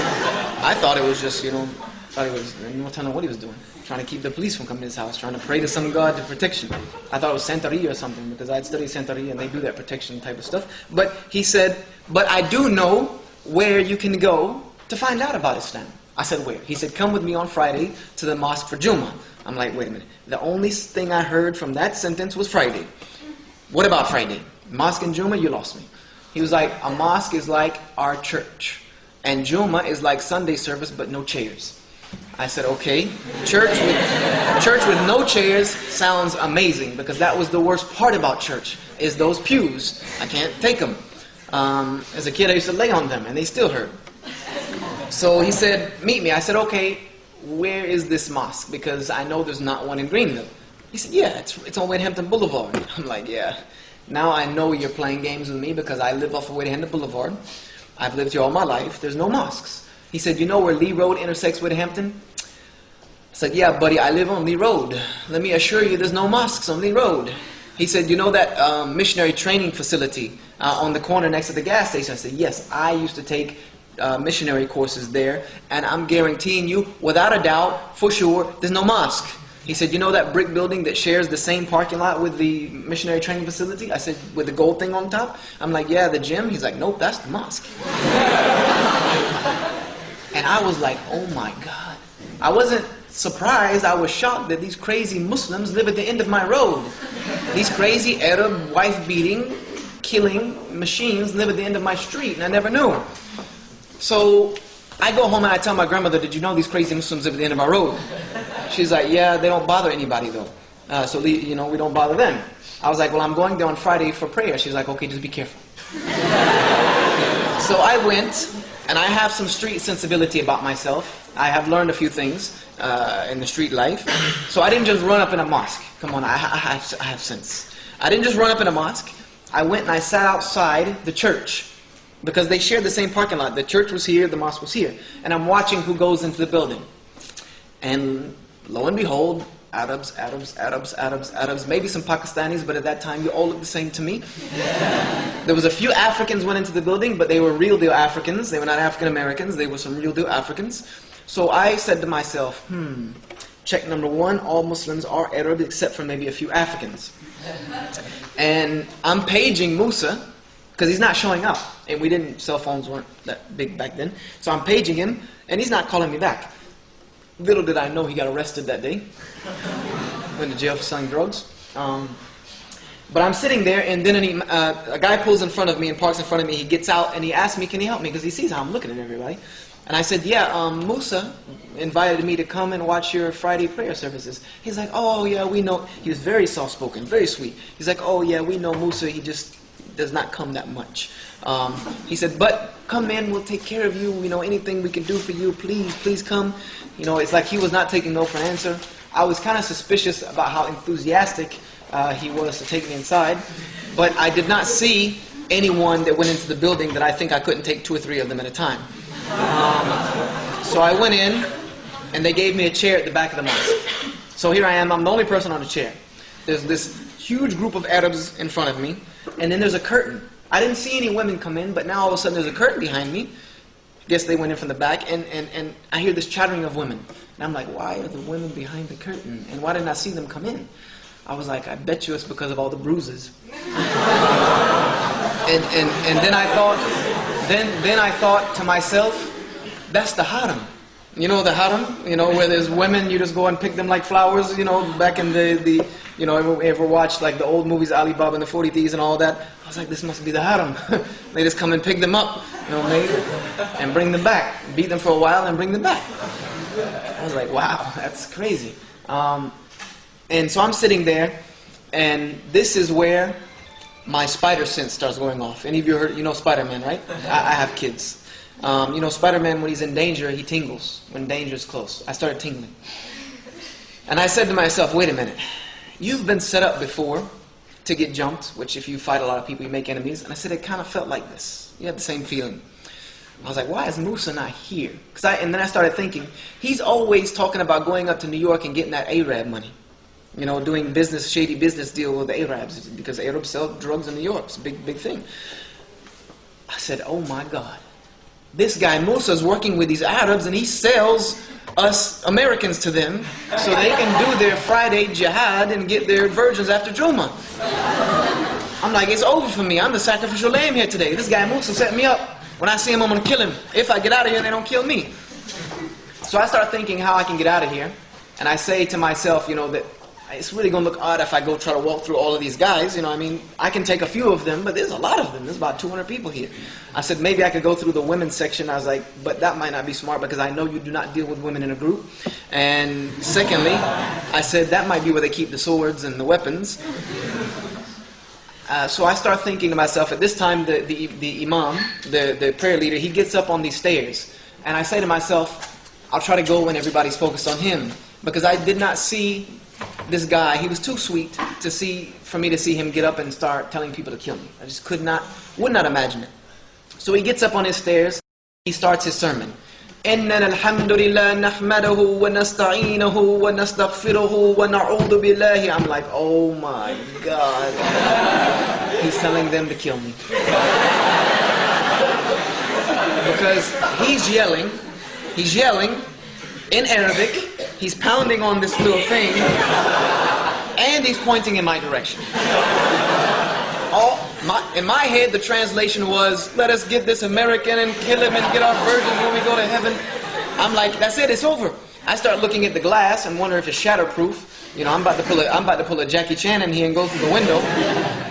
I thought it was just, you know, I thought he was, I don't know what he was doing. Trying to keep the police from coming to his house, trying to pray to some God to protection. I thought it was Santeria or something because I'd studied Santeria and they do that protection type of stuff. But he said, but I do know where you can go to find out about Islam. I said, where? He said, come with me on Friday to the mosque for Juma. I'm like, wait a minute. The only thing I heard from that sentence was Friday. What about Friday? Mosque and Juma, you lost me. He was like, a mosque is like our church. And Juma is like Sunday service, but no chairs. I said, okay. Church with, church with no chairs sounds amazing because that was the worst part about church is those pews. I can't take them. Um, as a kid, I used to lay on them and they still hurt. So he said, meet me. I said, okay, where is this mosque? Because I know there's not one in Greenville. He said, yeah, it's, it's on Hampton Boulevard. I'm like, yeah. Now I know you're playing games with me because I live off of Hampton Boulevard. I've lived here all my life. There's no mosques. He said, you know where Lee Road intersects with Hampton? I said, yeah, buddy, I live on Lee Road. Let me assure you there's no mosques on Lee Road. He said, you know that um, missionary training facility uh, on the corner next to the gas station? I said, yes, I used to take uh, missionary courses there, and I'm guaranteeing you, without a doubt, for sure, there's no mosque. He said, you know that brick building that shares the same parking lot with the missionary training facility? I said, with the gold thing on top? I'm like, yeah, the gym? He's like, nope, that's the mosque. and I was like, oh my God. I wasn't surprised, I was shocked that these crazy Muslims live at the end of my road. These crazy Arab wife-beating, killing machines live at the end of my street, and I never knew. So I go home and I tell my grandmother, did you know these crazy Muslims live at the end of our road? She's like, yeah, they don't bother anybody though. Uh, so, you know, we don't bother them. I was like, well, I'm going there on Friday for prayer. She's like, okay, just be careful. so I went, and I have some street sensibility about myself. I have learned a few things uh, in the street life. So I didn't just run up in a mosque. Come on, I, I, have, I have sense. I didn't just run up in a mosque. I went and I sat outside the church because they shared the same parking lot. The church was here, the mosque was here. And I'm watching who goes into the building. And lo and behold, Arabs, Arabs, Arabs, Arabs, Arabs, maybe some Pakistanis, but at that time you all looked the same to me. there was a few Africans went into the building, but they were real deal Africans. They were not African Americans. They were some real deal Africans. So I said to myself, hmm, check number one, all Muslims are Arab except for maybe a few Africans. And I'm paging Musa, because he's not showing up. And we didn't, cell phones weren't that big back then. So I'm paging him, and he's not calling me back. Little did I know he got arrested that day. Went to jail for selling drugs. Um, but I'm sitting there, and then he, uh, a guy pulls in front of me and parks in front of me. He gets out, and he asks me, can he help me? Because he sees how I'm looking at everybody. And I said, yeah, um, Musa invited me to come and watch your Friday prayer services. He's like, oh, yeah, we know. He was very soft-spoken, very sweet. He's like, oh, yeah, we know Musa. He just does not come that much. Um, he said, but come in, we'll take care of you. You know, anything we can do for you, please, please come. You know, it's like he was not taking no for an answer. I was kind of suspicious about how enthusiastic uh, he was to take me inside. But I did not see anyone that went into the building that I think I couldn't take two or three of them at a time. Um, so I went in, and they gave me a chair at the back of the mosque. So here I am, I'm the only person on the chair. There's this huge group of Arabs in front of me, and then there's a curtain. I didn't see any women come in, but now all of a sudden there's a curtain behind me. Guess they went in from the back, and, and, and I hear this chattering of women. And I'm like, why are the women behind the curtain? And why didn't I see them come in? I was like, I bet you it's because of all the bruises. and, and, and then I thought, then, then I thought to myself, that's the haram. You know the haram, you know, where there's women, you just go and pick them like flowers, you know, back in the, the you know, ever, ever watched like the old movies, Ali Baba and the 40 Thieves and all that? I was like, this must be the haram. they just come and pick them up, you know, and bring them back. Beat them for a while and bring them back. I was like, wow, that's crazy. Um, and so I'm sitting there, and this is where my spider sense starts going off. Any of you heard, you know Spider-Man, right? I, I have kids. Um, you know, Spider-Man, when he's in danger, he tingles. When danger is close. I started tingling. And I said to myself, wait a minute. You've been set up before to get jumped, which if you fight a lot of people, you make enemies. And I said, it kind of felt like this. You have the same feeling. I was like, why is Musa not here? Cause I, and then I started thinking, he's always talking about going up to New York and getting that Arab money. you know, doing business, shady business deal with the Arabs because Arabs sell drugs in New York. It's a big, big thing. I said, oh my God. This guy Musa is working with these Arabs and he sells us Americans to them so they can do their Friday jihad and get their virgins after Juma. I'm like, it's over for me. I'm the sacrificial lamb here today. This guy Musa set me up. When I see him, I'm going to kill him. If I get out of here, they don't kill me. So I start thinking how I can get out of here. And I say to myself, you know, that it's really going to look odd if I go try to walk through all of these guys. You know, I mean, I can take a few of them, but there's a lot of them. There's about 200 people here. I said, maybe I could go through the women's section. I was like, but that might not be smart because I know you do not deal with women in a group. And secondly, I said, that might be where they keep the swords and the weapons. Uh, so I start thinking to myself, at this time, the, the, the imam, the, the prayer leader, he gets up on these stairs. And I say to myself, I'll try to go when everybody's focused on him. Because I did not see this guy, he was too sweet to see, for me to see him get up and start telling people to kill me. I just could not, would not imagine it. So he gets up on his stairs, he starts his sermon. إننا الحمد لله نحمده ونستعينه ونستغفره ونعوذ بالله I'm like, oh my God. He's telling them to kill me. because he's yelling, he's yelling in Arabic, he's pounding on this little thing, and he's pointing in my direction. All, my, in my head, the translation was, let us get this American and kill him and get our virgins when we go to heaven. I'm like, that's it, it's over. I start looking at the glass and wonder if it's shatterproof. You know, I'm about to pull a, I'm about to pull a Jackie Chan in here and go through the window.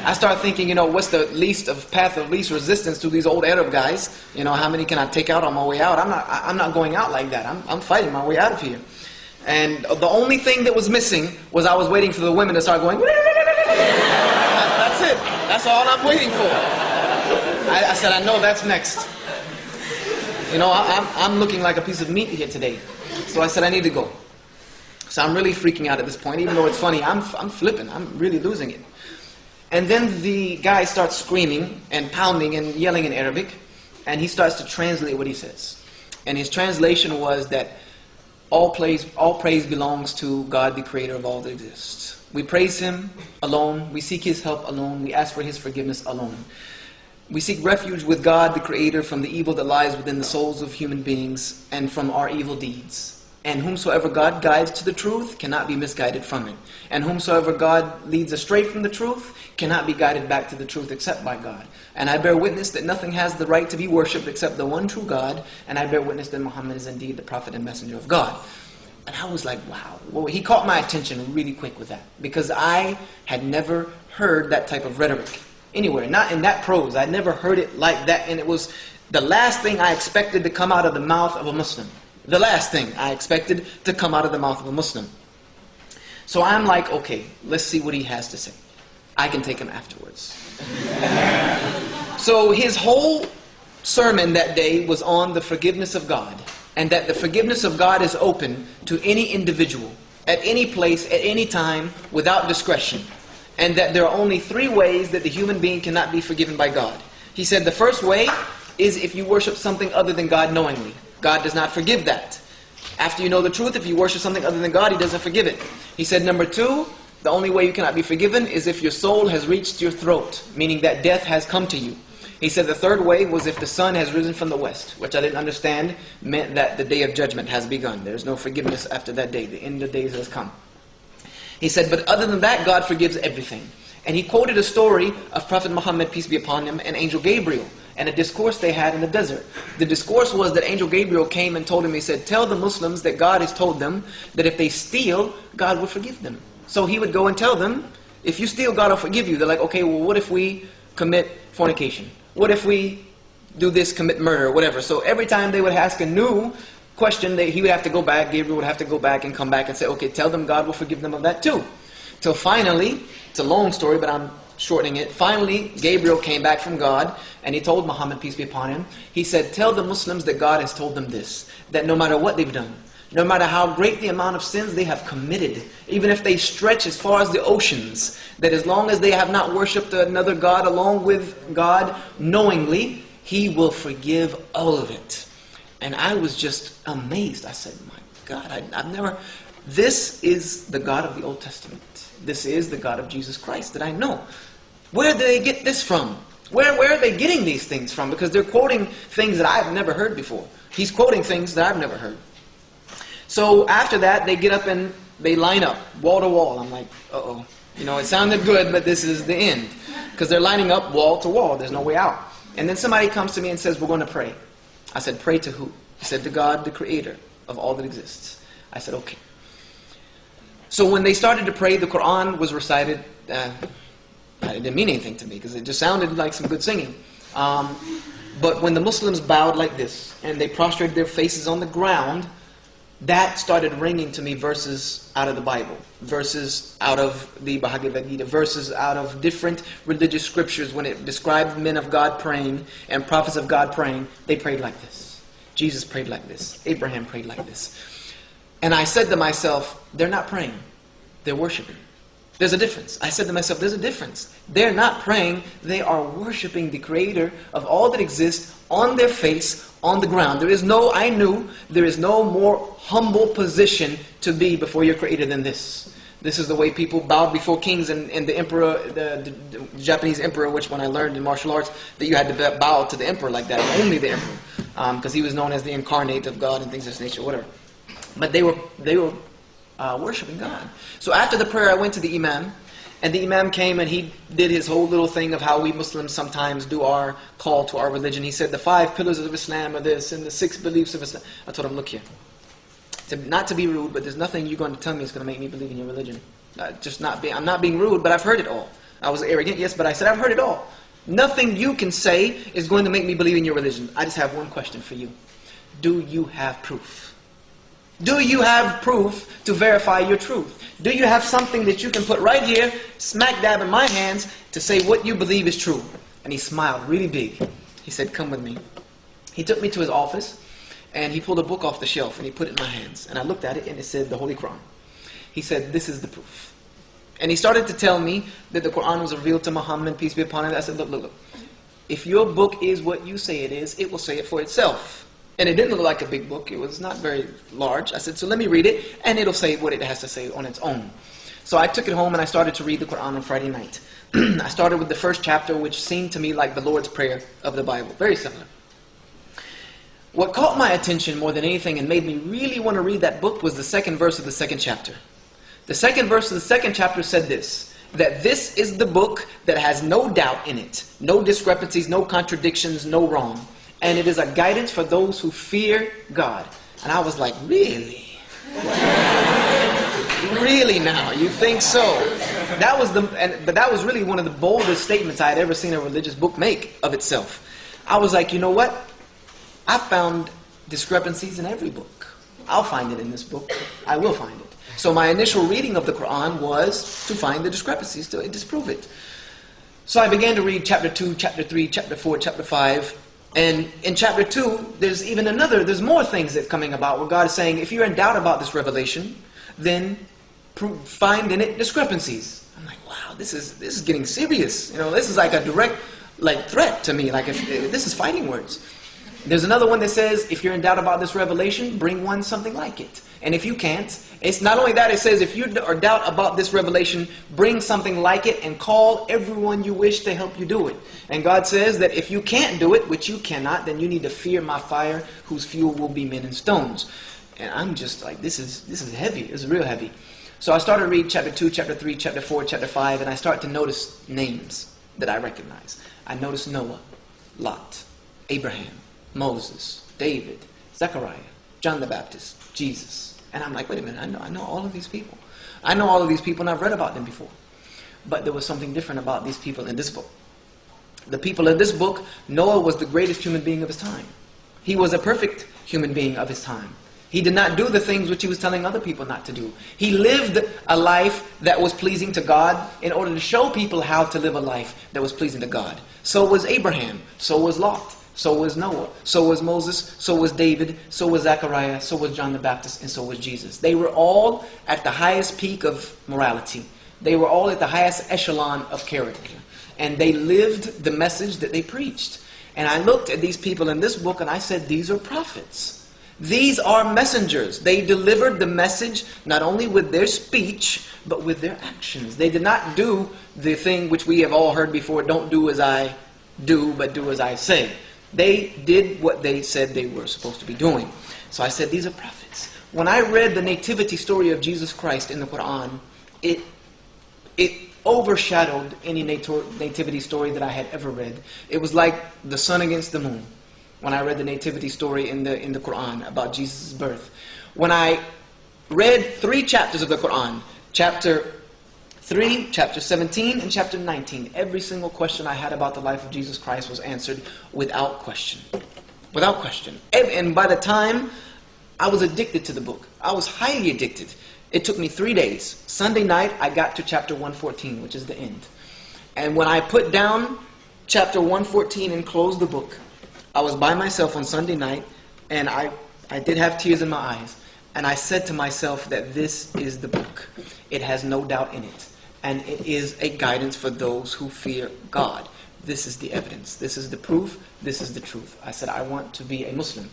I start thinking, you know, what's the least of path of least resistance to these old Arab guys? You know, how many can I take out on my way out? I'm not, I'm not going out like that. I'm, I'm fighting my way out of here. And the only thing that was missing was I was waiting for the women to start going. That's it. That's all I'm waiting for. I, I said, I know that's next. You know, I, I'm, I'm looking like a piece of meat here today. So I said, I need to go. So I'm really freaking out at this point. Even though it's funny, I'm, I'm flipping. I'm really losing it. And then the guy starts screaming and pounding and yelling in Arabic. And he starts to translate what he says. And his translation was that all praise, all praise belongs to God, the creator of all that exists. We praise him alone. We seek his help alone. We ask for his forgiveness alone. We seek refuge with God, the creator, from the evil that lies within the souls of human beings and from our evil deeds. And whomsoever God guides to the truth cannot be misguided from it. And whomsoever God leads astray from the truth cannot be guided back to the truth except by God. And I bear witness that nothing has the right to be worshipped except the one true God. And I bear witness that Muhammad is indeed the prophet and messenger of God. And I was like, wow. Well, he caught my attention really quick with that. Because I had never heard that type of rhetoric anywhere. Not in that prose. I'd never heard it like that. And it was the last thing I expected to come out of the mouth of a Muslim. The last thing I expected to come out of the mouth of a Muslim. So I'm like, okay, let's see what he has to say. I can take him afterwards. so his whole sermon that day was on the forgiveness of God and that the forgiveness of God is open to any individual at any place at any time without discretion and that there are only three ways that the human being cannot be forgiven by God. He said the first way is if you worship something other than God knowingly. God does not forgive that. After you know the truth, if you worship something other than God, He doesn't forgive it. He said, number two, the only way you cannot be forgiven is if your soul has reached your throat, meaning that death has come to you. He said the third way was if the sun has risen from the west, which I didn't understand meant that the day of judgment has begun. There's no forgiveness after that day. The end of days has come. He said, but other than that, God forgives everything. And he quoted a story of Prophet Muhammad, peace be upon him, and Angel Gabriel and a discourse they had in the desert. The discourse was that Angel Gabriel came and told him, he said, tell the Muslims that God has told them that if they steal, God will forgive them. So he would go and tell them, if you steal, God will forgive you. They're like, okay, well, what if we commit fornication? What if we do this, commit murder, whatever? So every time they would ask a new question, they, he would have to go back, Gabriel would have to go back and come back and say, okay, tell them God will forgive them of that too. Till finally, it's a long story, but I'm shortening it. Finally, Gabriel came back from God and he told Muhammad, peace be upon him, he said, Tell the Muslims that God has told them this, that no matter what they've done, no matter how great the amount of sins they have committed, even if they stretch as far as the oceans, that as long as they have not worshipped another God along with God knowingly, He will forgive all of it. And I was just amazed. I said, My God, I, have never This is the God of the Old Testament. This is the God of Jesus Christ that I know. Where do they get this from? Where, where are they getting these things from? Because they're quoting things that I've never heard before. He's quoting things that I've never heard. So after that, they get up and they line up, wall to wall. I'm like, uh oh. You know, it sounded good, but this is the end. Because they're lining up wall to wall. There's no way out. And then somebody comes to me and says, We're going to pray. I said, Pray to who? He said, To God, the creator of all that exists. I said, Okay. So when they started to pray, the Quran was recited. Uh, it didn't mean anything to me because it just sounded like some good singing. Um, but when the Muslims bowed like this and they prostrated their faces on the ground, that started ringing to me verses out of the Bible, verses out of the Bhagavad Gita, verses out of different religious scriptures. When it described men of God praying and prophets of God praying, they prayed like this. Jesus prayed like this. Abraham prayed like this. And I said to myself, they're not praying, they're worshiping. There's a difference. I said to myself, there's a difference. They're not praying, they are worshiping the Creator of all that exists on their face, on the ground. There is no, I knew, there is no more humble position to be before your Creator than this. This is the way people bowed before kings and, and the emperor, the, the, the, Japanese emperor, which when I learned in martial arts, that you had to bow to the emperor like that, only the emperor, because um, he was known as the incarnate of God and things of this nature, whatever. But they were, they were uh, worshiping God. So after the prayer, I went to the Imam, and the Imam came and he did his whole little thing of how we Muslims sometimes do our call to our religion. He said the five pillars of Islam are this, and the six beliefs of Islam. I told him, look here. To, not to be rude, but there's nothing you're going to tell me is going to make me believe in your religion. Uh, just not be, I'm not being rude, but I've heard it all. I was arrogant, yes, but I said I've heard it all. Nothing you can say is going to make me believe in your religion. I just have one question for you. Do you have proof? Do you have proof to verify your truth? Do you have something that you can put right here, smack dab in my hands, to say what you believe is true? And he smiled really big. He said, Come with me. He took me to his office and he pulled a book off the shelf and he put it in my hands. And I looked at it and it said the Holy Quran. He said, This is the proof. And he started to tell me that the Quran was revealed to Muhammad, peace be upon him. I said, Look, look, look. If your book is what you say it is, it will say it for itself. And it didn't look like a big book. It was not very large. I said, so let me read it, and it'll say what it has to say on its own. So I took it home and I started to read the Quran on Friday night. I started with the first chapter, which seemed to me like the Lord's Prayer of the Bible. Very similar. What caught my attention more than anything and made me really want to read that book was the second verse of the second chapter. The second verse of the second chapter said this that this is the book that has no doubt in it, no discrepancies, no contradictions, no wrong and it is a guidance for those who fear God. And I was like, really? really now? You think so? That was the, and, but that was really one of the boldest statements I had ever seen a religious book make of itself. I was like, you know what? I found discrepancies in every book. I'll find it in this book. I will find it. So my initial reading of the Quran was to find the discrepancies, to disprove it. So I began to read chapter 2, chapter 3, chapter 4, chapter 5, and in chapter 2, there's even another, there's more things that's coming about where God is saying, if you're in doubt about this revelation, then find in it discrepancies. I'm like, wow, this is, this is getting serious. You know, this is like a direct like threat to me. Like, if, if this is fighting words. There's another one that says, if you're in doubt about this revelation, bring one something like it. And if you can't, it's not only that, it says, if you are doubt about this revelation, bring something like it and call everyone you wish to help you do it. And God says that if you can't do it, which you cannot, then you need to fear my fire, whose fuel will be men and stones. And I'm just like, this is, this is heavy. Is real heavy. So I started to read chapter 2, chapter 3, chapter 4, chapter 5, and I start to notice names that I recognize. I notice Noah, Lot, Abraham, Moses, David, Zechariah, John the Baptist, Jesus. And I'm like, wait a minute, I know, I know all of these people. I know all of these people and I've read about them before. But there was something different about these people in this book. The people in this book, Noah was the greatest human being of his time. He was a perfect human being of his time. He did not do the things which he was telling other people not to do. He lived a life that was pleasing to God in order to show people how to live a life that was pleasing to God. So was Abraham. So was Lot. So was Noah. So was Moses. So was David. So was Zechariah. So was John the Baptist. And so was Jesus. They were all at the highest peak of morality. They were all at the highest echelon of character. And they lived the message that they preached. And I looked at these people in this book and I said, these are prophets. These are messengers. They delivered the message not only with their speech, but with their actions. They did not do the thing which we have all heard before don't do as I do, but do as I say. They did what they said they were supposed to be doing. So I said, These are prophets. When I read the nativity story of Jesus Christ in the Quran, it, it overshadowed any nativity story that I had ever read. It was like the sun against the moon when I read the nativity story in the, in the Quran about Jesus' birth. When I read three chapters of the Quran, chapter 3, chapter 17, and chapter 19, every single question I had about the life of Jesus Christ was answered without question. Without question. And by the time I was addicted to the book, I was highly addicted. It took me three days. Sunday night, I got to chapter 114, which is the end. And when I put down chapter 114 and closed the book, I was by myself on Sunday night, and I, I did have tears in my eyes. And I said to myself that this is the book. It has no doubt in it. And it is a guidance for those who fear God. This is the evidence. This is the proof. This is the truth. I said, I want to be a Muslim.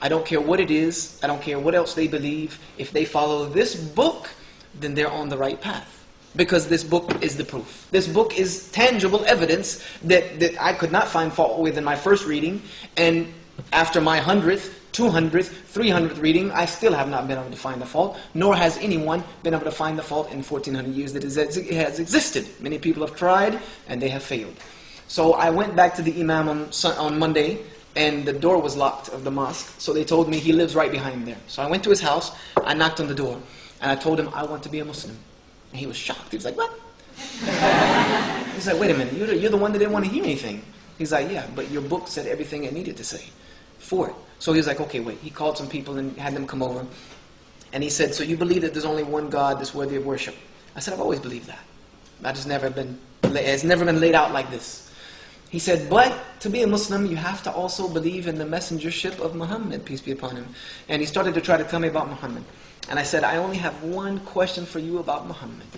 I don't care what it is. I don't care what else they believe. If they follow this book, then they're on the right path because this book is the proof. This book is tangible evidence that, that I could not find fault with in my first reading, and after my hundredth, 200th, 300th reading, I still have not been able to find the fault, nor has anyone been able to find the fault in 1400 years that it has existed. Many people have tried, and they have failed. So I went back to the Imam on, on Monday, and the door was locked of the mosque, so they told me he lives right behind there. So I went to his house, I knocked on the door, and I told him I want to be a Muslim. And he was shocked. He was like, what? He's like, wait a minute, you're the, you're the one that didn't want to hear anything. He's like, yeah, but your book said everything it needed to say for it. So he was like, okay, wait. He called some people and had them come over. And he said, so you believe that there's only one God that's worthy of worship? I said, I've always believed that. That just never been, it's never been laid out like this. He said, but to be a Muslim, you have to also believe in the messengership of Muhammad, peace be upon him. And he started to try to tell me about Muhammad. And I said, I only have one question for you about Muhammad.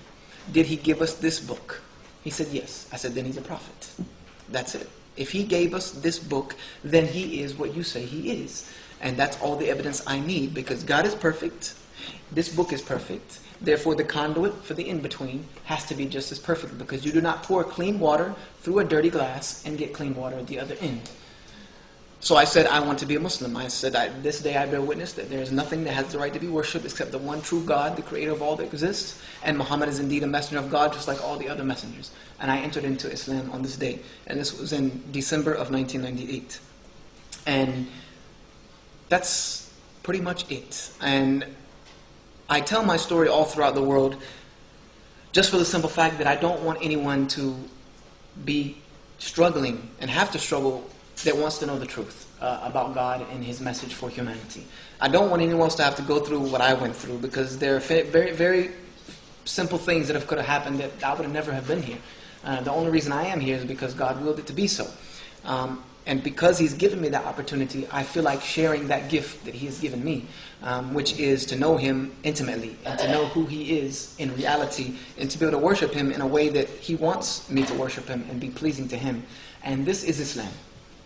Did he give us this book? He said, yes. I said, then he's a prophet. That's it. If he gave us this book, then he is what you say he is. And that's all the evidence I need because God is perfect. This book is perfect. Therefore, the conduit for the in-between has to be just as perfect because you do not pour clean water through a dirty glass and get clean water at the other end. So I said, I want to be a Muslim. I said, I, this day I bear witness that there is nothing that has the right to be worshipped except the one true God, the creator of all that exists. And Muhammad is indeed a messenger of God, just like all the other messengers. And I entered into Islam on this day. And this was in December of 1998. And that's pretty much it. And I tell my story all throughout the world just for the simple fact that I don't want anyone to be struggling and have to struggle that wants to know the truth uh, about God and His message for humanity. I don't want anyone else to have to go through what I went through because there are very, very simple things that have, could have happened that I would have never have been here. Uh, the only reason I am here is because God willed it to be so. Um, and because He's given me that opportunity, I feel like sharing that gift that He has given me, um, which is to know Him intimately and to know who He is in reality and to be able to worship Him in a way that He wants me to worship Him and be pleasing to Him. And this is Islam.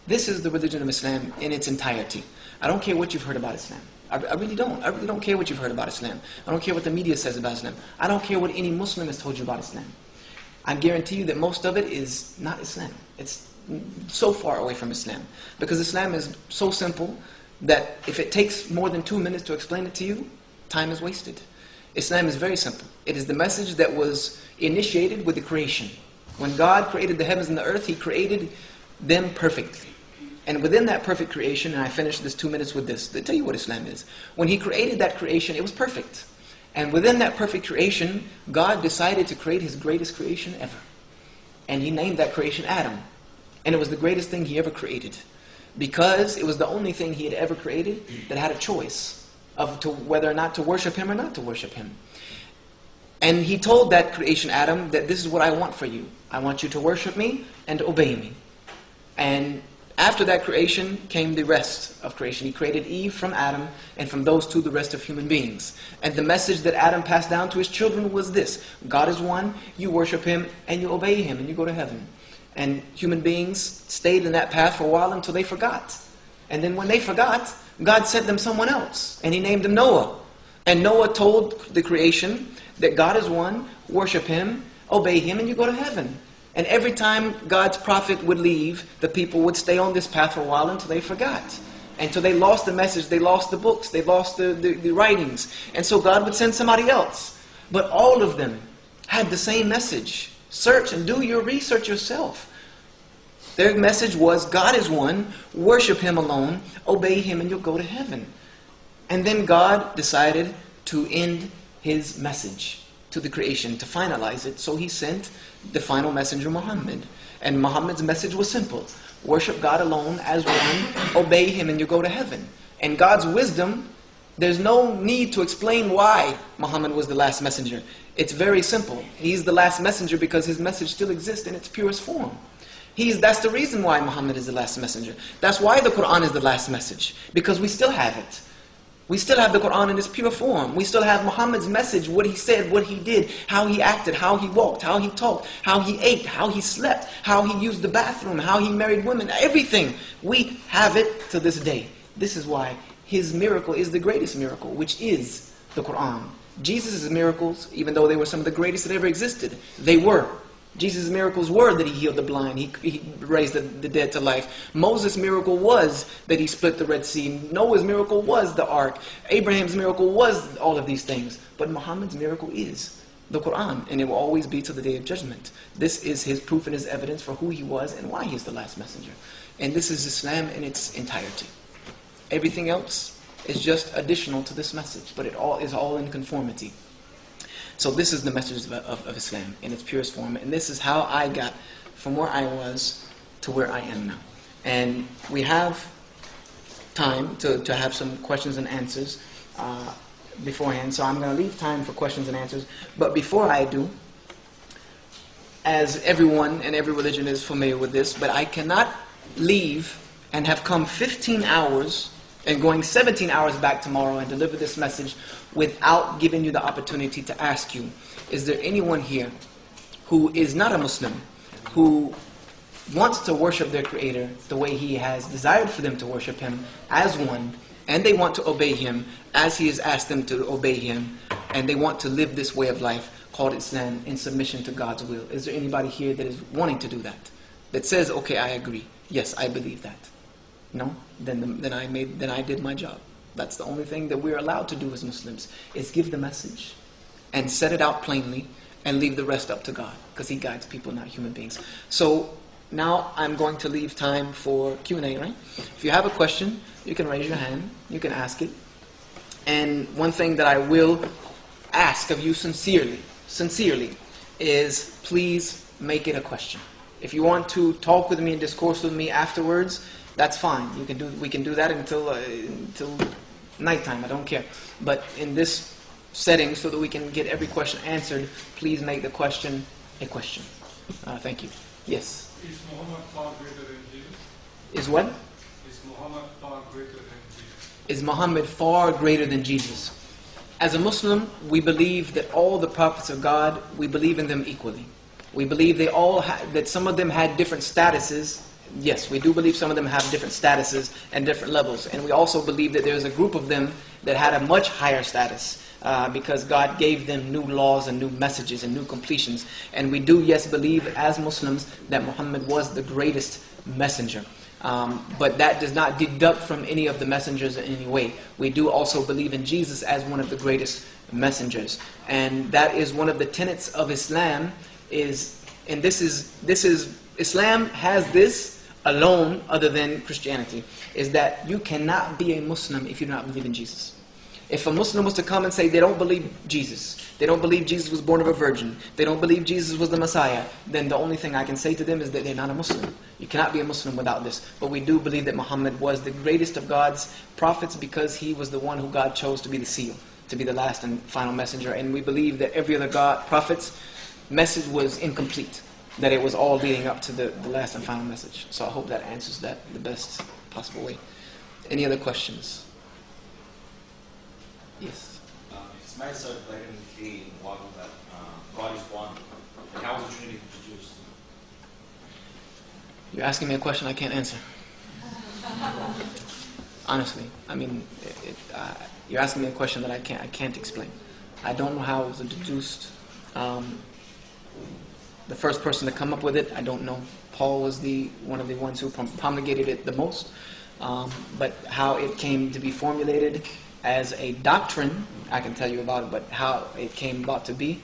This is the religion of Islam in its entirety. I don't care what you've heard about Islam. I, I, really don't. I really don't care what you've heard about Islam. I don't care what the media says about Islam. I don't care what any Muslim has told you about Islam. I guarantee you that most of it is not Islam. It's so far away from Islam. Because Islam is so simple that if it takes more than two minutes to explain it to you, time is wasted. Islam is very simple. It is the message that was initiated with the creation. When God created the heavens and the earth, He created them perfectly. And within that perfect creation, and I finished this two minutes with this, to tell you what Islam is. When He created that creation, it was perfect. And within that perfect creation, God decided to create His greatest creation ever. And He named that creation Adam. And it was the greatest thing He ever created. Because it was the only thing He had ever created that had a choice of to, whether or not to worship Him or not to worship Him. And He told that creation, Adam, that this is what I want for you. I want you to worship me and obey me. And after that creation came the rest of creation. He created Eve from Adam, and from those two, the rest of human beings. And the message that Adam passed down to his children was this God is one, you worship him, and you obey him, and you go to heaven. And human beings stayed in that path for a while until they forgot. And then when they forgot, God sent them someone else, and He named him Noah. And Noah told the creation that God is one, worship Him, obey Him, and you go to heaven. And every time God's prophet would leave, the people would stay on this path for a while until they forgot. Until they lost the message, they lost the books, they lost the, the, the writings. And so God would send somebody else. But all of them had the same message. Search and do your research yourself. Their message was God is one, worship Him alone, obey Him, and you'll go to heaven. And then God decided to end His message to the creation, to finalize it. So He sent the final messenger, Muhammad. And Muhammad's message was simple worship God alone as one, obey Him, and you go to heaven. And God's wisdom, there's no need to explain why Muhammad was the last messenger. It's very simple. He's the last messenger because his message still exists in its purest form. He's, that's the reason why Muhammad is the last messenger. That's why the Quran is the last message, because we still have it. We still have the Quran in its pure form. We still have Muhammad's message, what he said, what he did, how he acted, how he walked, how he talked, how he ate, how he slept, how he used the bathroom, how he married women, everything. We have it to this day. This is why his miracle is the greatest miracle, which is the Quran. Jesus' miracles, even though they were some of the greatest that ever existed, they were. Jesus' miracles were that he healed the blind, he, he raised the, the, dead to life. Moses' miracle was that he split the Red Sea. Noah's miracle was the ark. Abraham's miracle was all of these things. But Muhammad's miracle is the Quran, and it will always be to the day of judgment. This is his proof and his evidence for who he was and why he is the last messenger. And this is Islam in its entirety. Everything else is just additional to this message, but it all is all in conformity. So this is the message of, of, of, Islam in its purest form, and this is how I got from where I was to where I am now. And we have time to, to have some questions and answers uh, beforehand, so I'm going to leave time for questions and answers. But before I do, as everyone and every religion is familiar with this, but I cannot leave and have come 15 hours and going 17 hours back tomorrow and deliver this message without giving you the opportunity to ask you, is there anyone here who is not a Muslim, who wants to worship their Creator the way He has desired for them to worship Him as one, and they want to obey Him as He has asked them to obey Him, and they want to live this way of life called Islam in submission to God's will? Is there anybody here that is wanting to do that? That says, okay, I agree. Yes, I believe that. No? Then, the, then, I made, then I did my job. That's the only thing that we're allowed to do as Muslims, is give the message and set it out plainly and leave the rest up to God, because He guides people, not human beings. So now I'm going to leave time for Q&A, right? If you have a question, you can raise your hand, you can ask it. And one thing that I will ask of you sincerely, sincerely, is please make it a question. If you want to talk with me and discourse with me afterwards, that's fine. You can do, we can do that until, uh, until nighttime. I don't care. But in this setting, so that we can get every question answered, please make the question a question. Uh, thank you. Yes? Is Muhammad far greater than Jesus? Is what? Is Muhammad far greater than Jesus? Is Muhammad far greater than Jesus? As a Muslim, we believe that all the prophets of God, we believe in them equally. We believe they all ha- that some of them had different statuses yes, we do believe some of them have different statuses and different levels. And we also believe that there's a group of them that had a much higher status uh, because God gave them new laws and new messages and new completions. And we do, yes, believe as Muslims that Muhammad was the greatest messenger. Um, but that does not deduct from any of the messengers in any way. We do also believe in Jesus as one of the greatest messengers. And that is one of the tenets of Islam is, and this is, this is, Islam has this alone other than Christianity is that you cannot be a Muslim if you do not believe in Jesus. If a Muslim was to come and say they don't believe Jesus, they don't believe Jesus was born of a virgin, they don't believe Jesus was the Messiah, then the only thing I can say to them is that they're not a Muslim. You cannot be a Muslim without this. But we do believe that Muhammad was the greatest of God's prophets because he was the one who God chose to be the seal, to be the last and final messenger. And we believe that every other God prophet's message was incomplete that it was all leading up to the, the last and final message. So I hope that answers that the best possible way. Any other questions? Yes. Uh, it's made so blatantly clear in the Bible that uh, God is one. And How was the Trinity produced? You're asking me a question I can't answer. Honestly, I mean, it, it, uh, you're asking me a question that I can't, I can't explain. I don't know how it was deduced. Um, the first person to come up with it, I don't know. Paul was the one of the ones who promulgated it the most. Um, but how it came to be formulated as a doctrine, I can tell you about it. But how it came about to be,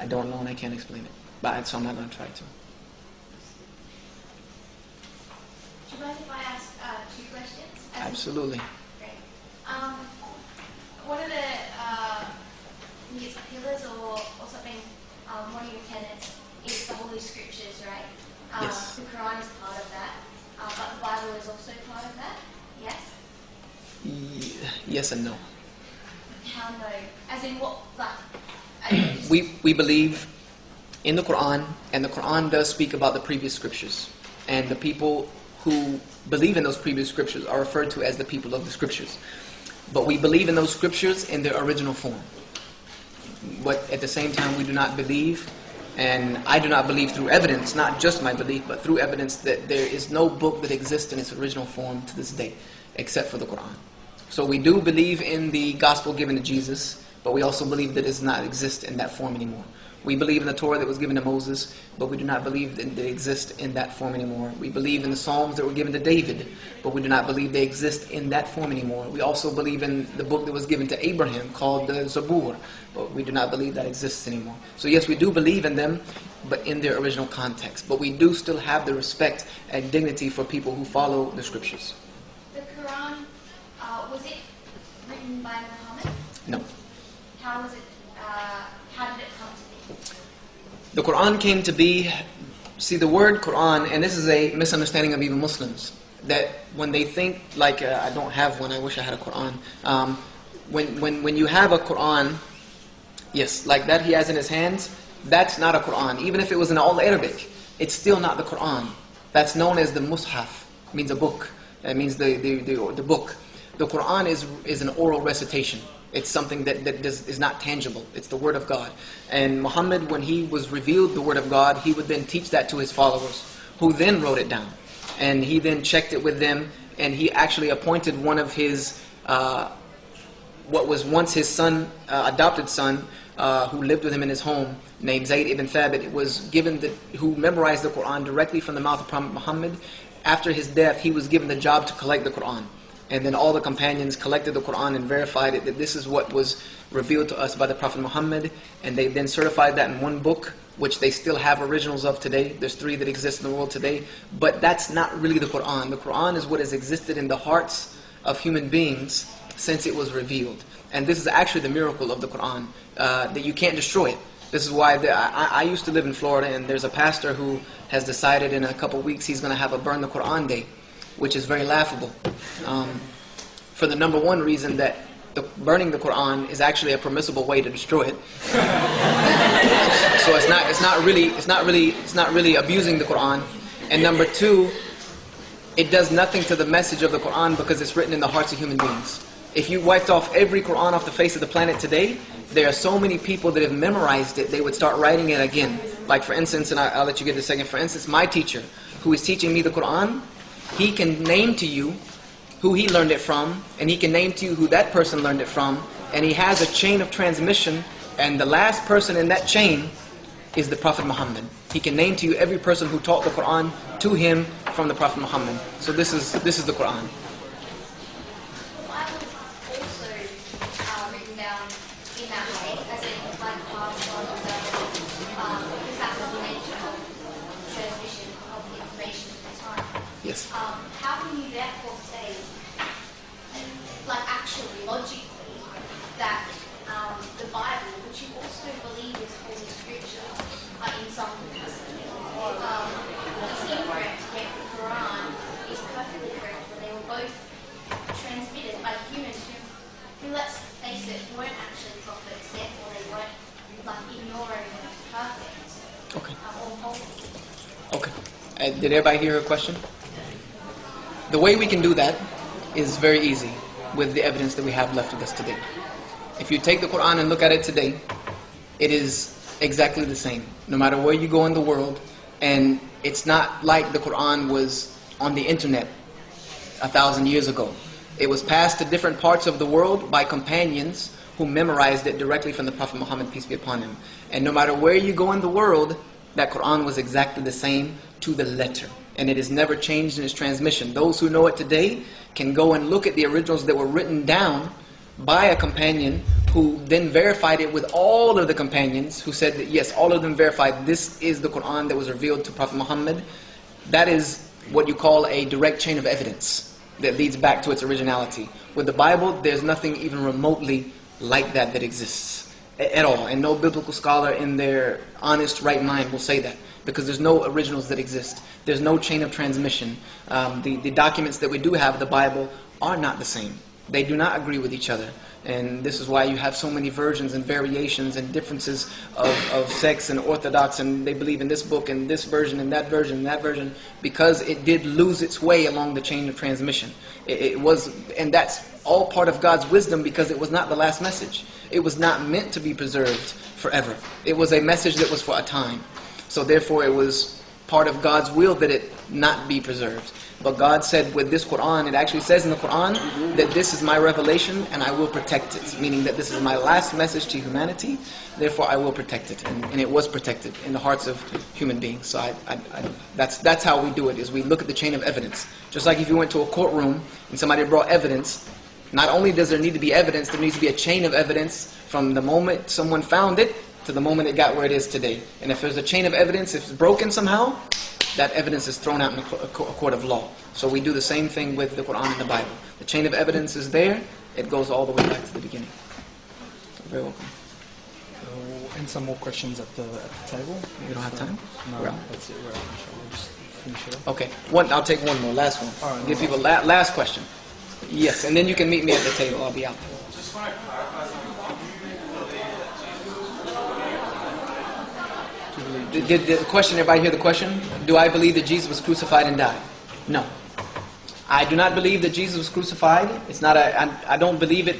I don't know and I can't explain it. But so I'm not going to try to. Do you mind if I ask uh, two questions? Absolutely. Great. Um, one of the, uh, I think pillars or, or something, um, one of your tenets is the Holy Scriptures, right? Um, Yes. The Quran is part of that, uh, but the Bible is also part of that, yes? Y- yes and no. How no? As in what, like, we, we believe in the Quran, and the Quran does speak about the previous scriptures. And the people who believe in those previous scriptures are referred to as the people of the scriptures. But we believe in those scriptures in their original form. But at the same time, we do not believe, and I do not believe through evidence, not just my belief, but through evidence that there is no book that exists in its original form to this day, except for the Quran. So we do believe in the gospel given to Jesus, but we also believe that it does not exist in that form anymore. We believe in the Torah that was given to Moses, but we do not believe that they exist in that form anymore. We believe in the Psalms that were given to David, but we do not believe they exist in that form anymore. We also believe in the book that was given to Abraham called the Zabur, but we do not believe that exists anymore. So yes, we do believe in them, but in their original context. But we do still have the respect and dignity for people who follow the scriptures. the Quran, uh, was it written by Muhammad? No. How was it, uh, how did it come to be? The Quran came to be, see the word Quran, and this is a misunderstanding of even Muslims, that when they think, like, uh, I don't have one, I wish I had a Quran. Um, when, when, when you have a Quran, yes, like that he has in his hands, that's not a Quran. Even if it was in all Arabic, it's still not the Quran. That's known as the Mus'haf, means a book. That means the, the, the, the book. The Quran is, is an oral recitation. It's something that, that does, is not tangible. It's the Word of God. And Muhammad, when he was revealed the Word of God, he would then teach that to his followers, who then wrote it down. And he then checked it with them, and he actually appointed one of his, uh, what was once his son, uh, adopted son, uh, who lived with him in his home, named Zayd ibn Thabit, was given the, who memorized the Quran directly from the mouth of Prophet Muhammad. After his death, he was given the job to collect the Quran. And then all the companions collected the Quran and verified it that this is what was revealed to us by the Prophet Muhammad. And they then certified that in one book, which they still have originals of today. There's three that exist in the world today. But that's not really the Quran. The Quran is what has existed in the hearts of human beings since it was revealed. And this is actually the miracle of the Quran, uh, that you can't destroy it. This is why the, I, I used to live in Florida, and there's a pastor who has decided in a couple weeks he's going to have a Burn the Quran Day, which is very laughable. Um, for the number one reason that the, burning the Quran is actually a permissible way to destroy it. so it's not, it's not really, it's not really, it's not really abusing the Quran. And number two, it does nothing to the message of the Quran because it's written in the hearts of human beings. If you wiped off every Quran off the face of the planet today, there are so many people that have memorized it, they would start writing it again. Like for instance, and I, I'll let you get a second. For instance, my teacher, who is teaching me the Quran, he can name to you who he learned it from, and he can name to you who that person learned it from, and he has a chain of transmission, and the last person in that chain is the Prophet Muhammad. He can name to you every person who taught the Quran to him from the Prophet Muhammad. So this is this is the Quran. The Bible is also uh, written down in that way, as in like passed on the, um, because that was the nature of transmission of information at the time. Yes. Um, how can you therefore say, like actually, logically, that um, the Bible, which you also believe is holy scripture, uh, in some capacity, um, is incorrect, yet the Quran is perfectly correct, when they were both transmitted by humans who, who let's face it, weren't actually prophets, therefore they weren't like ignoring perfect Okay. um, or holy. Okay. Uh, did everybody hear her question? The way we can do that is very easy with the evidence that we have left with us today. If you take the Quran and look at it today, it is exactly the same, no matter where you go in the world. And it's not like the Quran was on the internet a thousand years ago. It was passed to different parts of the world by companions who memorized it directly from the Prophet Muhammad, peace be upon him. And no matter where you go in the world, that Quran was exactly the same to the letter. And it is never changed in its transmission. Those who know it today can go and look at the originals that were written down by a companion who then verified it with all of the companions who said that yes, all of them verified this is the Quran that was revealed to Prophet Muhammad. That is what you call a direct chain of evidence that leads back to its originality. With the Bible, there's nothing even remotely like that that exists at all. And no biblical scholar in their honest right mind will say that because there's no originals that exist. There's no chain of transmission. Um, the, the documents that we do have, the Bible, are not the same. They do not agree with each other. And this is why you have so many versions and variations and differences of, of sects and orthodox, and they believe in this book and this version and that version and that version, because it did lose its way along the chain of transmission. It, it was, and that's all part of God's wisdom because it was not the last message. It was not meant to be preserved forever. It was a message that was for a time. So therefore, it was part of God's will that it not be preserved. But God said with this Quran, it actually says in the Quran that this is my revelation and I will protect it. Meaning that this is my last message to humanity, therefore I will protect it. And, and it was protected in the hearts of human beings. So I, I, I, that's, that's how we do it, is we look at the chain of evidence. Just like if you went to a courtroom and somebody brought evidence, not only does there need to be evidence, there needs to be a chain of evidence from the moment someone found it to the moment it got where it is today. And if there's a chain of evidence, if it's broken somehow, that evidence is thrown out in a co- a co- a court of law. So we do the same thing with the Quran and the Bible. The chain of evidence is there, it goes all the way back to the beginning. You're very welcome. So, and some more questions at the at the table. We don't have time? No, We're out. that's it. We're out. Inshallah. Just finish it up. Okay, one, I'll take one more, last one. All right, Give no people la- last question. Yes, and then you can meet me at the table. I'll be out. Did the question, everybody hear the question? Do I believe that Jesus was crucified and died? No. I do not believe that Jesus was crucified. It's not a, I, I don't believe it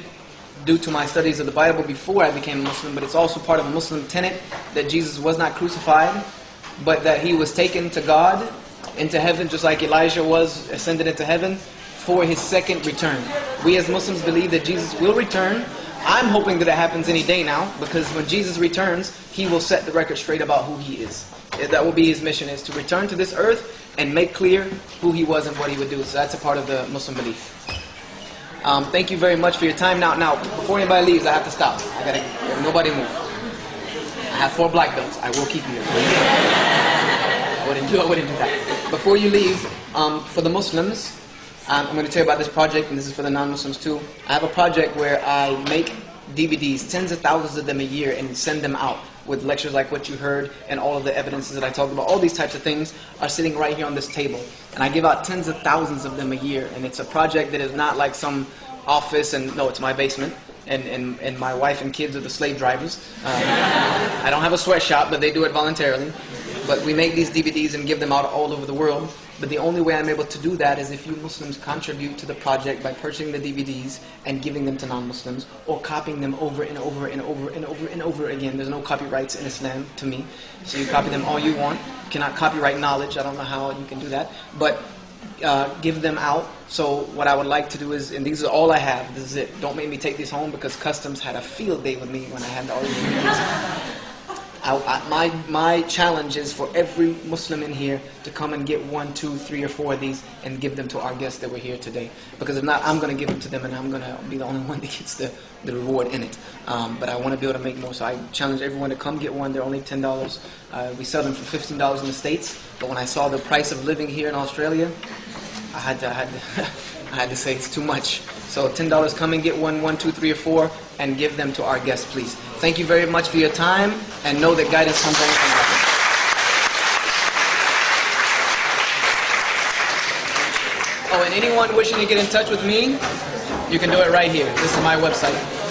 due to my studies of the Bible before I became a Muslim, but it's also part of a Muslim tenet that Jesus was not crucified, but that he was taken to God, into heaven, just like Elijah was ascended into heaven for his second return. We as Muslims believe that Jesus will return. I'm hoping that it happens any day now, because when Jesus returns, he will set the record straight about who he is. That will be his mission, is to return to this earth and make clear who he was and what he would do. So that's a part of the Muslim belief. Um, thank you very much for your time. Now, now, before anybody leaves, I have to stop. I gotta, nobody move. I have four black belts. I will keep you. I wouldn't do, I wouldn't do that. Before you leave, um, for the Muslims, um, I'm going to tell you about this project, and this is for the non-Muslims too. I have a project where I make DVDs, tens of thousands of them a year, and send them out with lectures like what you heard and all of the evidences that I talked about. All these types of things are sitting right here on this table. And I give out tens of thousands of them a year. And it's a project that is not like some office, and no, it's my basement. And, and, and my wife and kids are the slave drivers. Um, I don't have a sweatshop, but they do it voluntarily. But we make these DVDs and give them out all over the world. But the only way I'm able to do that is if you Muslims contribute to the project by purchasing the DVDs and giving them to non-Muslims or copying them over and over and over and over and over again. There's no copyrights in Islam to me. So you copy them all you want. You cannot copyright knowledge. I don't know how you can do that. But uh, give them out. So what I would like to do is, and these are all I have. This is it. Don't make me take these home because customs had a field day with me when I had all these. I, I, my, my challenge is for every Muslim in here to come and get one, two, three, or four of these and give them to our guests that were here today. Because if not, I'm going to give them to them and I'm going to be the only one that gets the, the reward in it. Um, but I want to be able to make more, so I challenge everyone to come get one. They're only $10. Uh, we sell them for $15 in the States, but when I saw the price of living here in Australia, I had to, I had to, I had to say it's too much. So $10, come and get one, one, two, three, or four, and give them to our guests, please. Thank you very much for your time, and know that guidance comes only. Oh, and anyone wishing to get in touch with me, you can do it right here. This is my website.